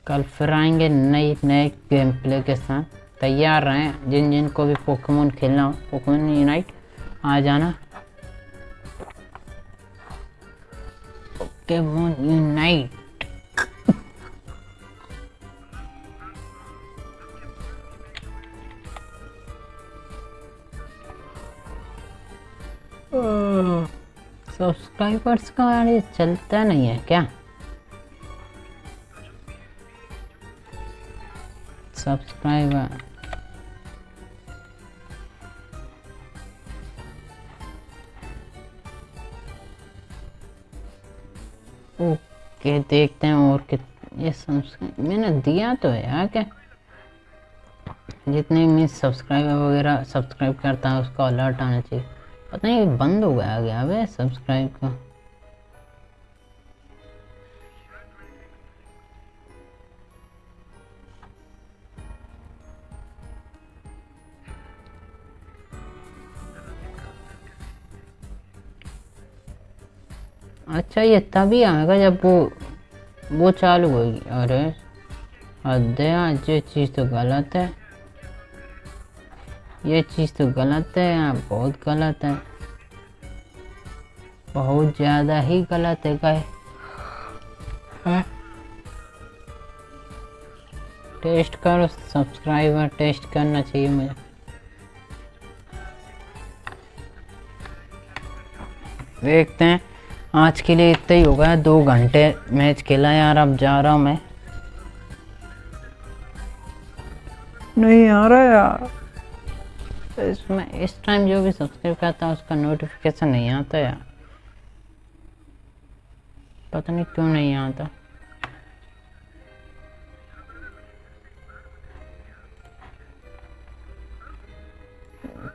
कल फिर आएँगे नई, नए गेम प्ले के साथ। तैयार रहें। जिन जिन को भी पोकेमोन खेलना हो पोकेमोन यूनाइट आ जाना। पोकेमोन यूनाइट सब्सक्राइबर्स का ये चलता नहीं है क्या? सब्सक्राइबर ओके देखते हैं और कित, ये सब्सक्राइब मैंने दिया तो है यार क्या? जितने भी सब्सक्राइबर वगैरह सब्सक्राइब करता है, उसका अलर्ट आना चाहिए। पता नहीं बंद हो गया गया अबे सब्सक्राइब का। अच्छा ये तभी आएगा जब वो वो चालू होगी। अरे, आज ये चीज़ तो गलत है। ये चीज़ तो गलत है यार बहुत गलत है। बहुत ज़्यादा ही गलत है गाय। टेस्ट करो, सब्सक्राइबर टेस्ट करना चाहिए मुझे। देखते हैं, आज के लिए इतना ही हो गया दो घंटे मैच खेला यार, अब जा रहा हूँ मैं। नहीं आ रहा यार। इसमें, इस टाइम जो भी सब्सक्राइब करता है, उसका नोटिफिकेशन नहीं आता यार। पता नहीं क्यों नहीं आता।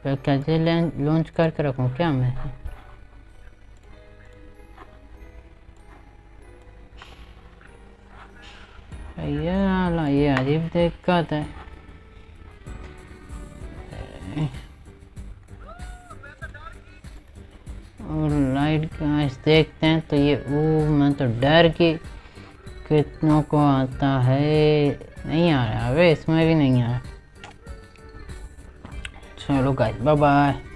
कैसे लॉन्च करके रखूँ क्या मैं? ये ये अजीब दिक्कत है और लाइट का देखते हैं तो ये ओ मैं तो डर के कितनों को आता है। नहीं आ रहा, अबे इसमें भी नहीं आ रहा। चलो गाइस बाय बाय